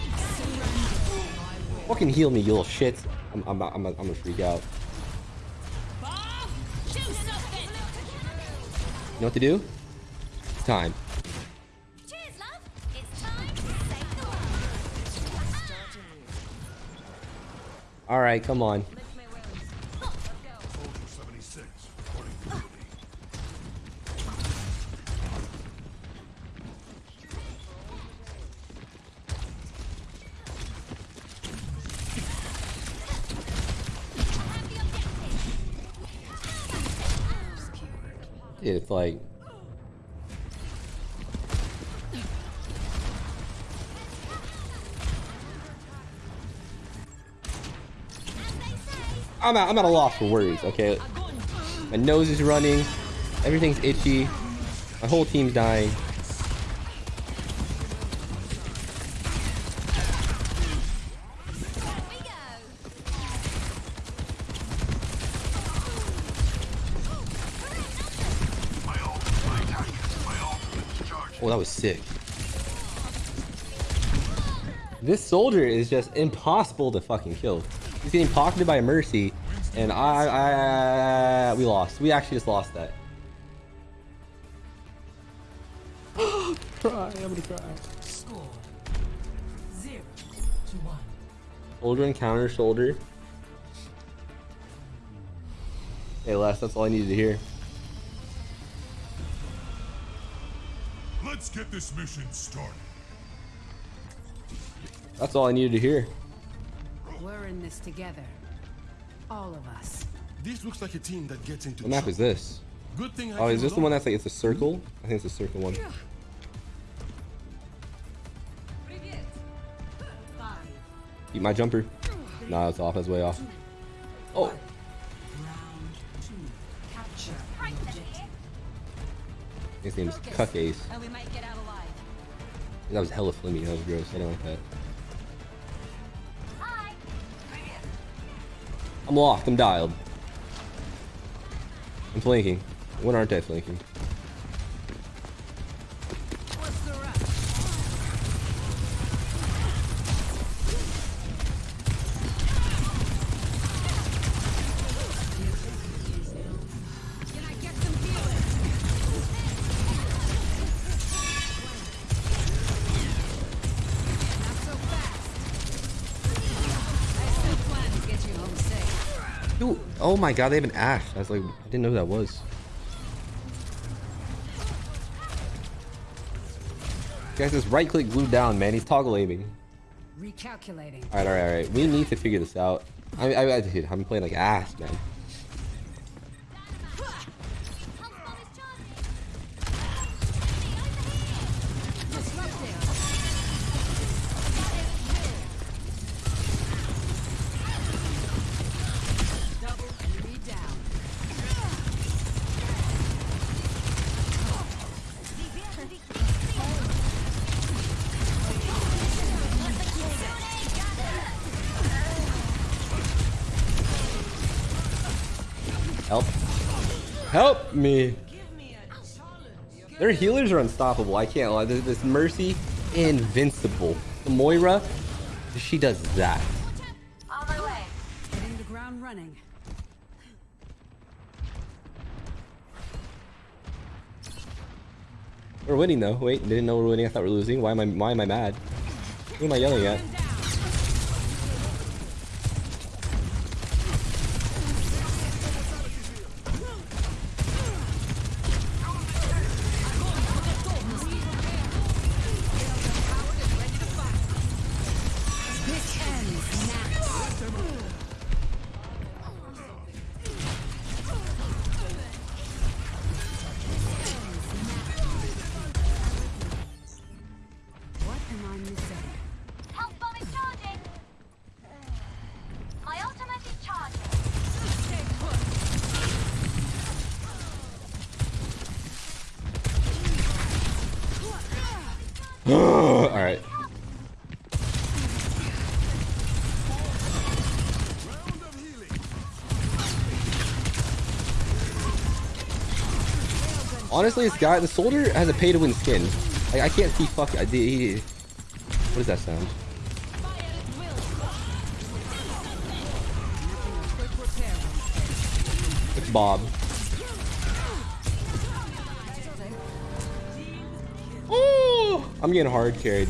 Fucking heal me, you little shit. I'm I'm I'm, I'm gonna freak out. You know what to do? It's time. Alright, come on. I'm at, I'm at a loss for words, okay? My nose is running, everything's itchy, my whole team's dying. Oh, that was sick. This soldier is just impossible to fucking kill. He's getting pocketed by Mercy, and I, I, I we lost. We actually just lost that. cry, I'm gonna cry. Score zero to one. Shoulder and counter shoulder. Hey Les, that's all I needed to hear. Let's get this mission started. That's all I needed to hear. We're in this together. All of us. This looks like a team that gets into What map is this? Good thing I Oh, is this the one along. that's like it's a circle? I think it's a circle one. Keep my jumper. Nah, it's off. It's way off. Oh, Round two. Capture objective. his name's Cuck Ace. And we might get out alive. That was hella flimmy. That was gross. I don't like that. I'm locked. I'm dialed. I'm flanking. When aren't I flanking? Oh my god, they have an Ashe. I was like, I didn't know who that was. Guys, just right click glued down, man. He's toggle aiming. Recalculating. Alright, alright, alright. We need to figure this out. I, I, I, dude, I'm playing like ass, man. Me. Their healers are unstoppable. I can't lie. This, this Mercy, invincible. The Moira, she does that. On my way. Hitting the ground running. We're winning though. Wait, didn't know we're winning. I thought we're losing. Why am I? Why am I mad? Who am I yelling at? Honestly, this guy, the soldier has a pay to win skin. I can't see fuck. I, he, what does that sound? It's Bob. Ooh, I'm getting hard carried.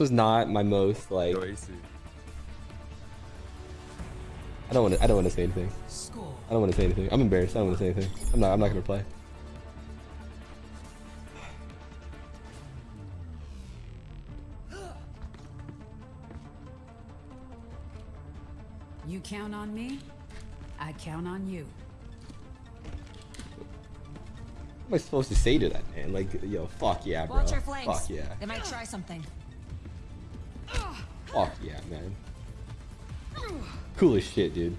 Was not my most like. I don't want to. I don't want to say anything. I don't want to say anything. I'm embarrassed. I don't want to say anything. I'm not. I'm not gonna play. You count on me, I count on you. What am I supposed to say to that man? Like, yo, fuck yeah, bro. Watch your flanks. Fuck yeah. They might try something. Fuck yeah, man. Cool as shit, dude.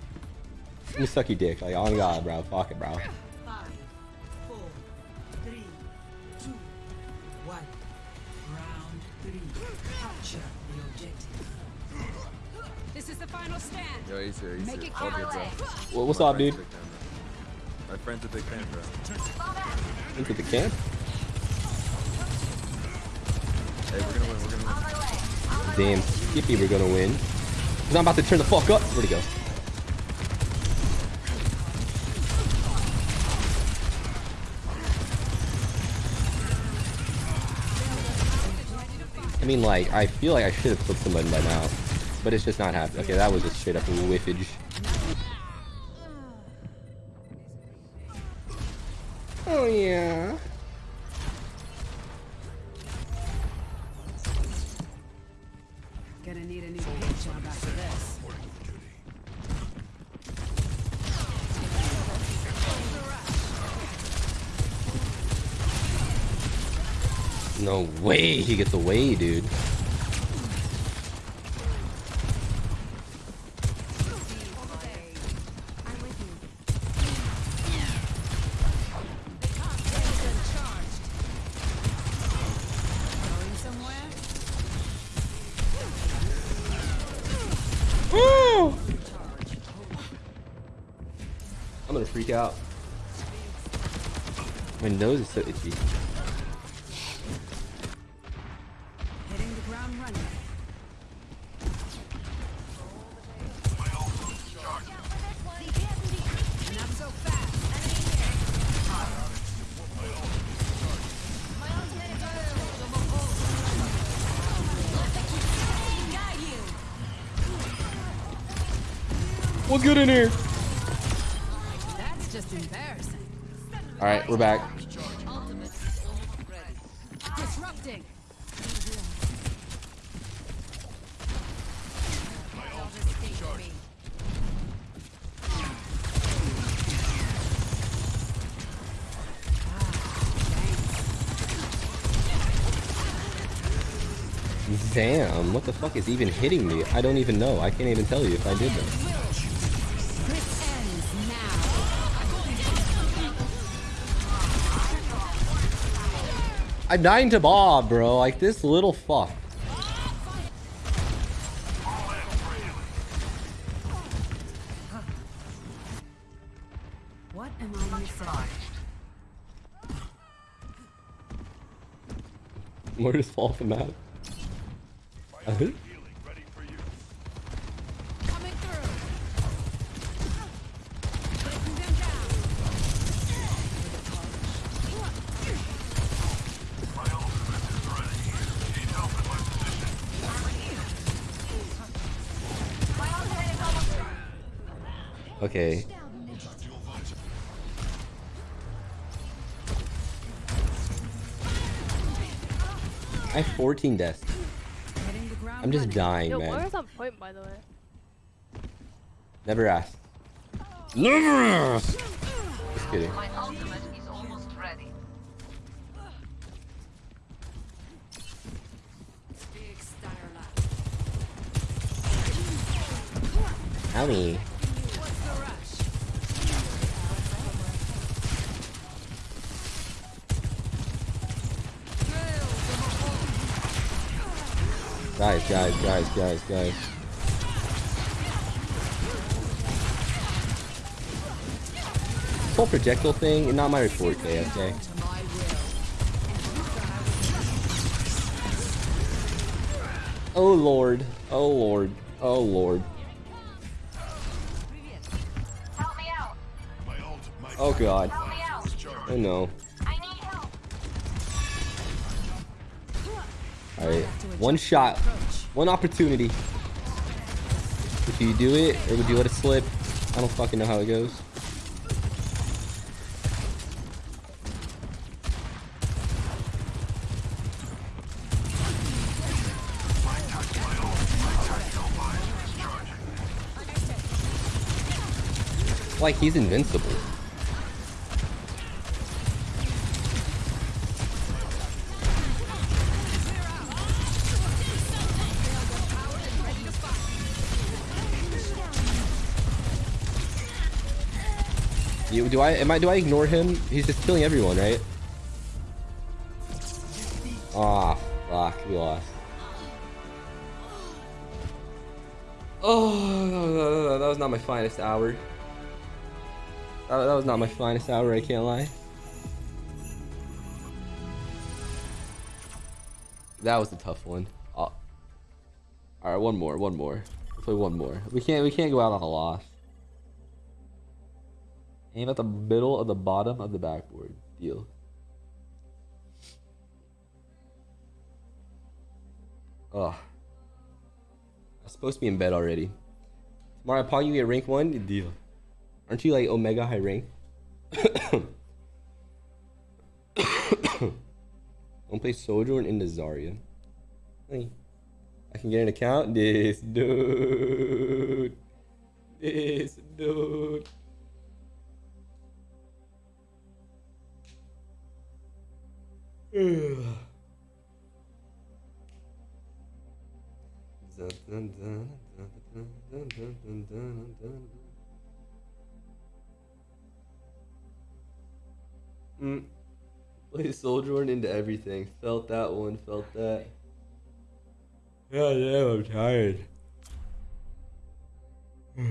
Let me suck your dick. Like, oh on God, bro. Fuck it, bro. Five, four, three, two, one. Round three. Capture the objective. This is the final stand. Yo, Ace, Ace, Make it count. bro. Wha- what's up, dude? My friend's a big fan, bro. Into the camp? Hey, we're gonna win, we're gonna win. Damn, Skippy, we're gonna win. Cause I'm about to turn the fuck up. Where'd he go? I mean, like, I feel like I should have clicked the by now. But it's just not happening. Okay, that was just straight up whiffage. Oh, yeah. No way he gets away, dude. Going? I'm gonna freak out. My nose is so itchy. Good in here? That's just embarrassing. All right, we're back. Disrupting. Damn, what the fuck is even hitting me? I don't even know. I can't even tell you if I did that. I'm dying to Bob, bro. Like this little fuck. What am I missing? More just fall from that. -huh. Coming 14 deaths. Hitting the ground I'm just dying, Yo, man. where was that point, by the way? Never asked. Never asked! Just kidding. My ultimate is almost ready. Big. Owie. guys, guys, guys, guys. This whole projectile thing, not my report okay? Oh lord, oh lord, oh lord. Oh god. Oh no. Alright, one shot one opportunity. If you do it, or would you let it slip? I don't fucking know how it goes. Like he's invincible. Do I am I do I ignore him? He's just killing everyone, right? Ah, fuck, we lost. Oh, that was not my finest hour. That, was not my finest hour, I can't lie. That was a tough one. Uh, all right, one more, one more. We'll play one more. We can't, we can't go out on a loss. Aim at the middle of the bottom of the backboard. Deal. Ugh. I'm supposed to be in bed already. Tomorrow, upon you get rank one, deal. Aren't you like Omega high rank? Don't play Sojourn into Zarya. Hey, I can get an account. This dude. This dude. Mm. Play Sojourn into everything. Felt that one, felt that. Yeah, yeah, I'm tired.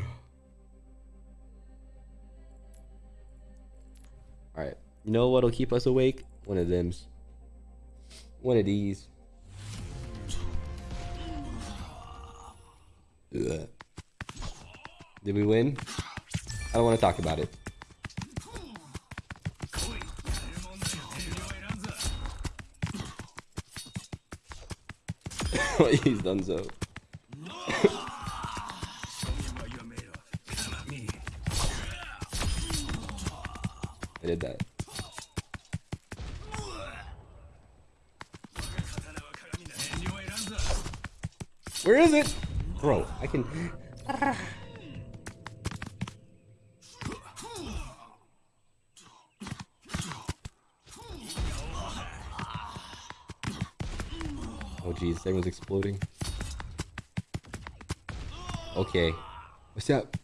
Alright. You know what'll keep us awake? One of them's. One of these. Ugh. Did we win? I don't want to talk about it. He's done so. I did that. Where is it? Bro, I can... Oh jeez, everyone's exploding. Okay. What's up?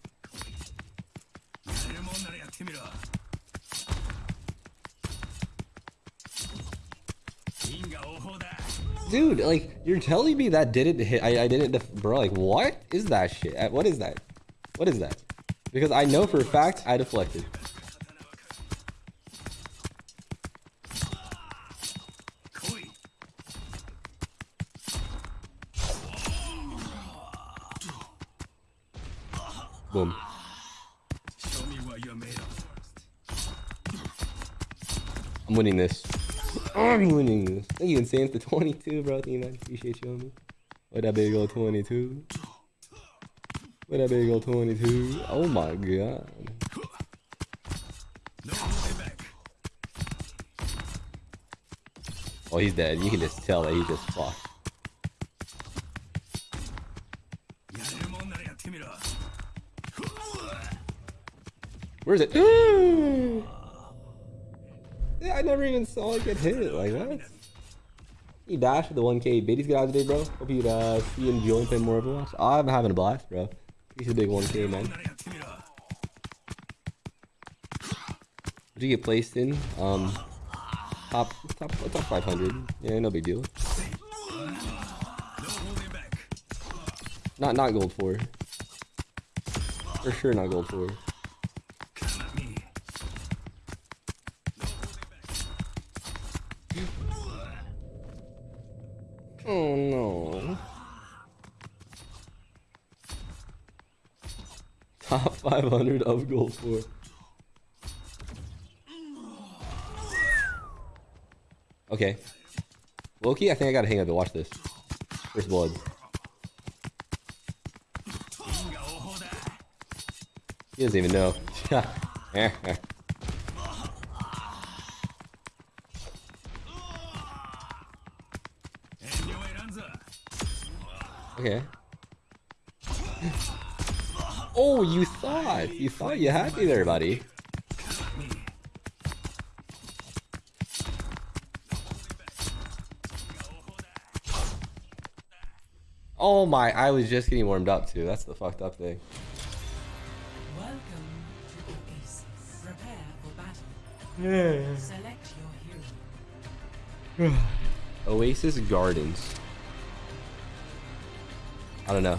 Dude, like, you're telling me that didn't hit, I, I didn't, bro, like, what is that shit? What is that? What is that? Because I know for a fact I deflected. Boom. I'm winning this. I'm winning this. Thank you, Insane, for 22, bro. Thank you, man. Appreciate you me. What that big old 22? What that big old 22? Oh my god. Oh, he's dead. You can just tell that he just fucked. Where is it? I never even saw it get hit. Like, what? He dashed with the 1k biddies get out today, bro. Hope you uh, see you enjoying playing more of Overwatch. I'm having a blast, bro. He's a big 1k, man. Did you get placed in? Um, top, top, top 500. Yeah, no big deal. Not, not gold four. For sure, not gold four. top 500 of gold for. Okay. Loki, I think I got a hang up to Watch this. First blood. He doesn't even know. Eh, eh. okay. Oh, you thought. You thought you had me there, buddy. Oh my, I was just getting warmed up too. That's the fucked up thing. Welcome to Oasis. Prepare for battle. Select your hero. Oasis Gardens. I don't know.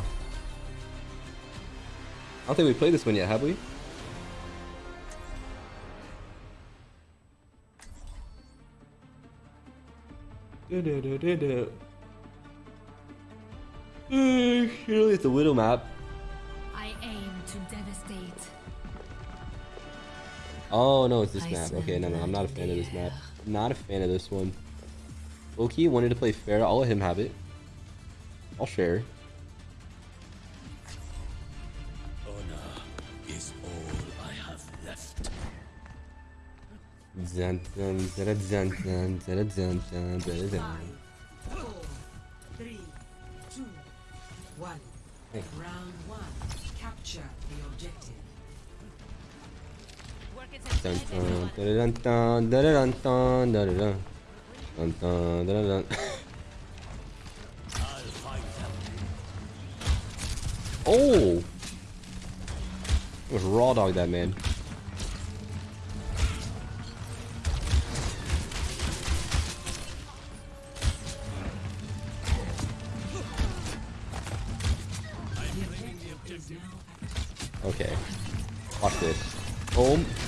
I don't think we played this one yet, have we? Surely it's a Widow map. I aim to devastate. Oh no, it's this I map. Okay, no, no, I'm not a fan of this map. Not a fan of this one. Loki wanted to play fair. I'll let him have it. I'll share. Dun, dun, dun, dun, dun, dun, dun, dun, dun, dun. Four, three, two, one. Hey. Round one. Capture the objective. Dun, dun, dun, dun, dun, dun, dun, dun, dun, dun. Dun, dun, dun, dun, dun. Oh! It was raw dog that man.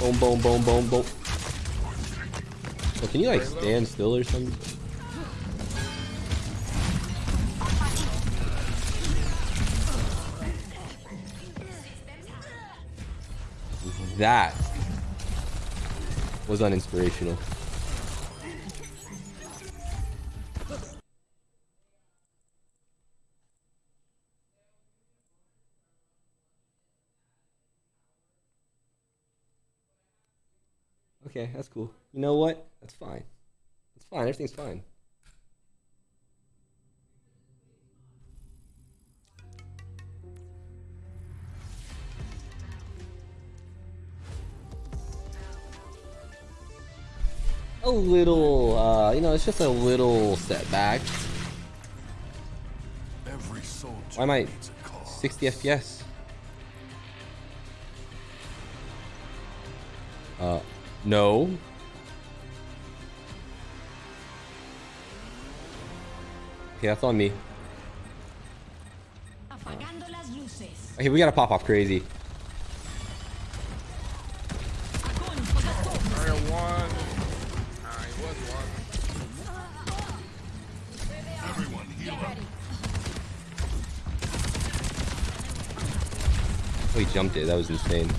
Boom, boom, boom, boom, boom, can you like stand still or something? That was uninspirational. Okay, that's cool. You know what? That's fine. That's fine. Everything's fine. A little, uh, you know, it's just a little setback. Every Why am I needs 60 FPS? Uh, no. Okay, that's on me. Apagando. Okay, we gotta pop off crazy. Mario one. He was one. Everyone heal up. Oh, he jumped it. That was insane.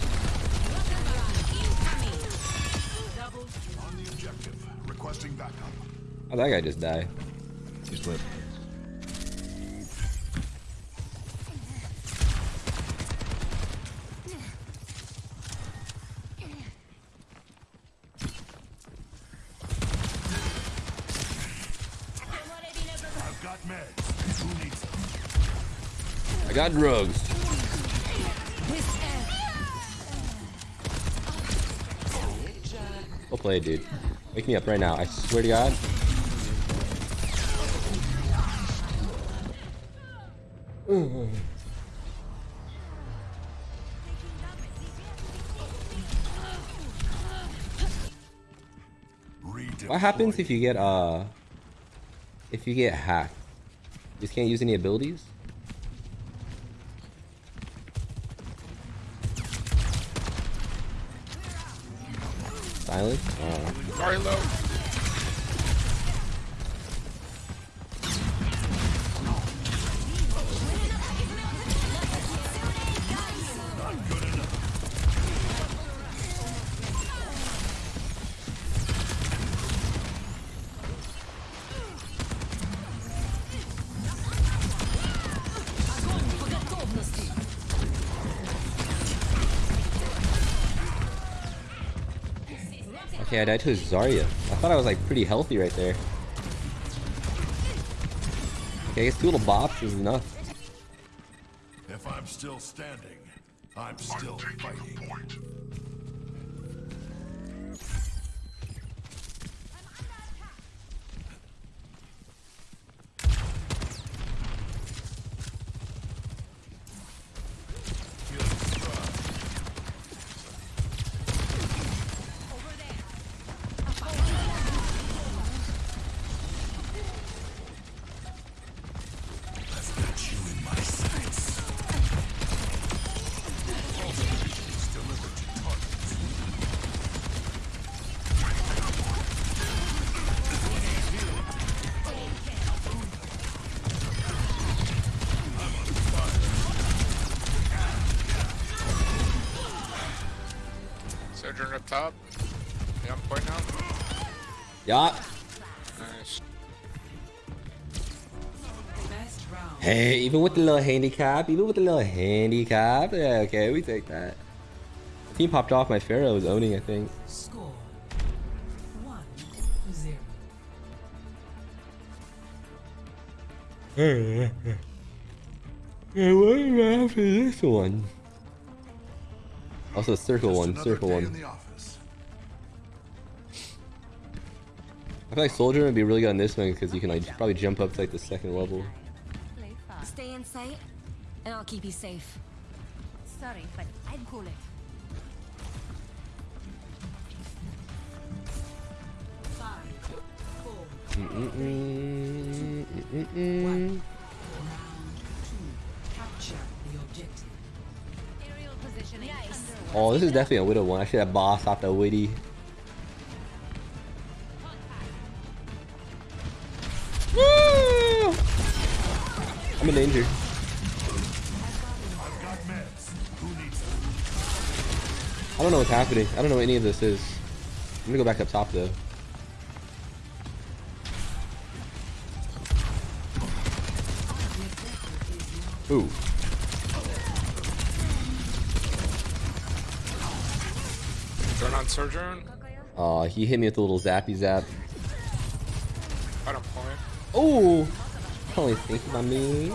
How'd that guy just died. He's lit. I've got meds. Who needs them? I got drugs. Go play, dude. Wake me up right now. I swear to God. What happens if you get uh if you get hacked? You just can't use any abilities? Silence? Oh. Sorry. I died to a Zarya. I thought I was like pretty healthy right there. Okay, I guess two little bops is enough. If I'm still standing, I'm still fighting. Top. Yeah, I'm point now. Yeah. Nice. Hey, even with the little handicap, even with the little handicap, yeah, okay, we take that. The team popped off. My Pharah was owning, I think. Score. One to zero. Hey, what after this one? Also, circle one, Another circle day one. I feel like Soldier would be really good on this one because you can like probably jump up to like the second level. Stay in sight, and I'll keep you safe. Sorry, but I'd call it. Five, Mm-mm-mm, mm-mm-mm. round two. Capture the objective. Aerial positioning. Oh, this is definitely a Widow one. I should have boss off the Witty. Woo! I'm in danger. I've got meds. Who needs them? I don't know what's happening. I don't know what any of this is. I'm gonna go back up top though. Ooh. Turn on Sojourn. Aw, he hit me with a little zappy zap. I don't point. Oh! Only thinking about me.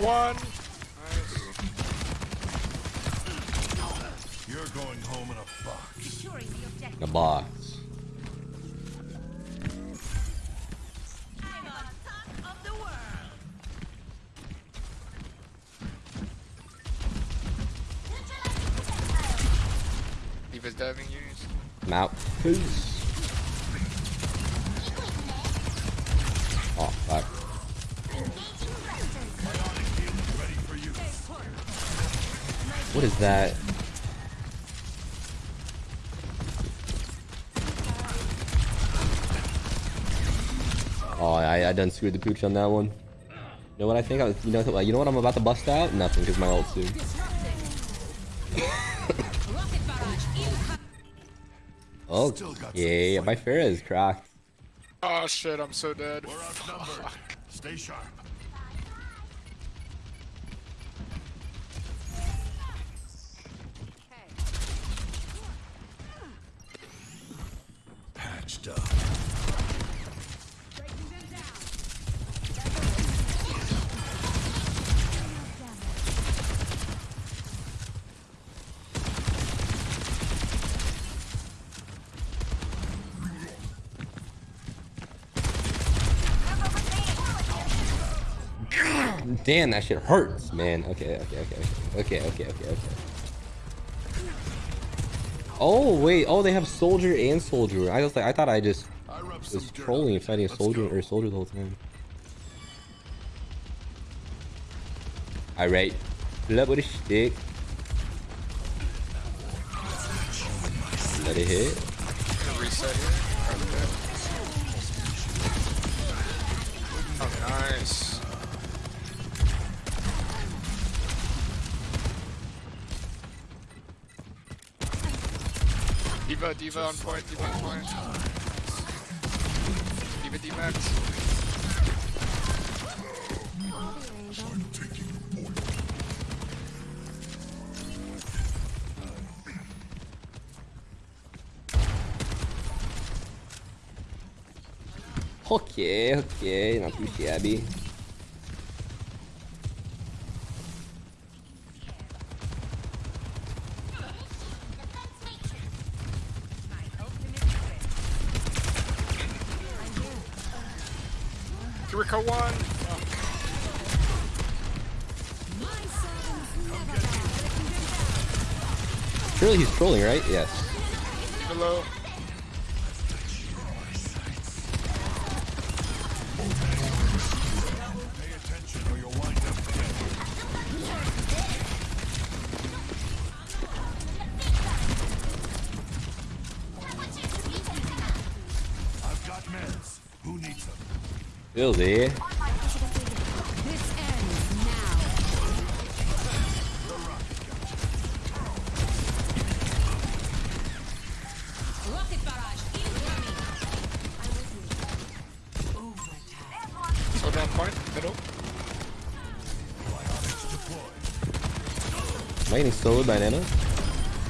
One. You're going home in a box. In a box. D.Va's diving use. I'm out. Peace. Oh, fuck. Ready for you. What is that? Oh, I, I done screwed the pooch on that one. You know what I think? I was, you know, you know what I'm about to bust out? Nothing, because my ult soon. Oh, yeah, my Pharah is cracked. Oh shit, I'm so dead. We're outnumbered. Stay sharp. Patched up. Damn, that shit hurts, man. Okay, okay, okay, okay, okay, okay, okay. Oh wait, oh they have soldier and soldier. I was like, I thought I just was trolling and fighting a soldier or soldier the whole time. Alright, flip with a stick. Let it hit. D.Va, D.Va on point, D.Va on point. D.Va, D-Max. Ok, ok, non più shabby. Surely he's trolling, right? Yes. Hello. Pay attention I getting soloed by Nana?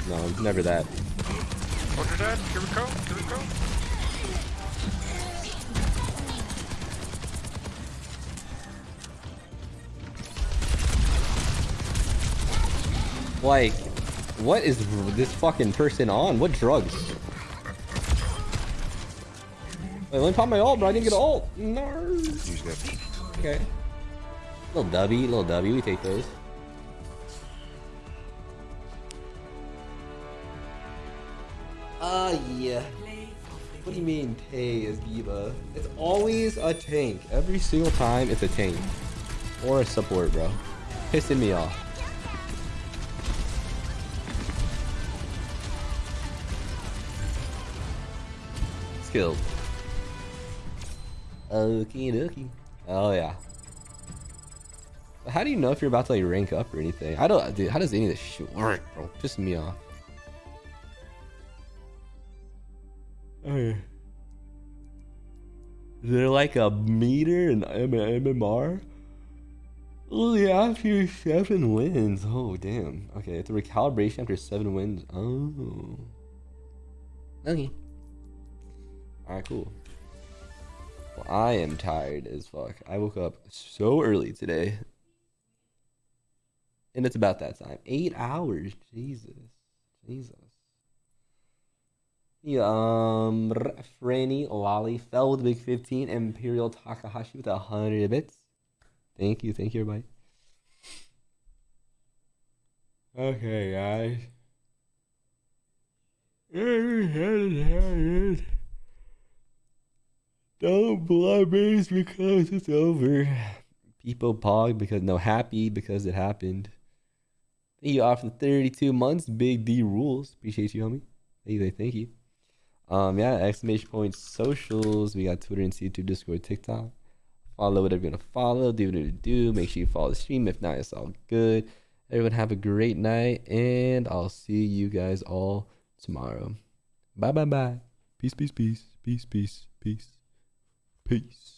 No, never that. Soldier dead. Kiriko. Kiriko. Like, what is this fucking person on? What drugs? Wait, let me pop my ult, bro. I didn't get an ult. No. Okay. Little W, little W. We take those. Mean, Tay is D.Va? It's always a tank. Every single time, it's a tank. Or a support, bro. Pissing me off. Skilled. Okie dokie. Oh yeah. How do you know if you're about to like rank up or anything? I don't dude, how does any of this shit work, bro? Pissing me off. Oh, is there like a meter in MMR? Only after seven wins. Oh damn. Okay, it's a recalibration after seven wins. Oh. Okay. Alright, cool. Well, I am tired as fuck. I woke up so early today. And it's about that time. Eight hours. Jesus. Jesus. Um, Franny Lolly fell with the big 15. Imperial Takahashi with 100 bits. Thank you. Thank you, everybody. Okay, guys. Don't blabbers because it's over. People pog because no happy because it happened. Thank you off for 32 months. Big D rules. Appreciate you, homie. Thank you. Thank you. Um, yeah, exclamation point socials. We got Twitter and YouTube, Discord, TikTok. Follow whatever you're gonna follow. Do what you do. Make sure you follow the stream. If not, it's all good. Everyone have a great night, and I'll see you guys all tomorrow. Bye bye bye. Peace, peace, peace, peace, peace, peace, peace.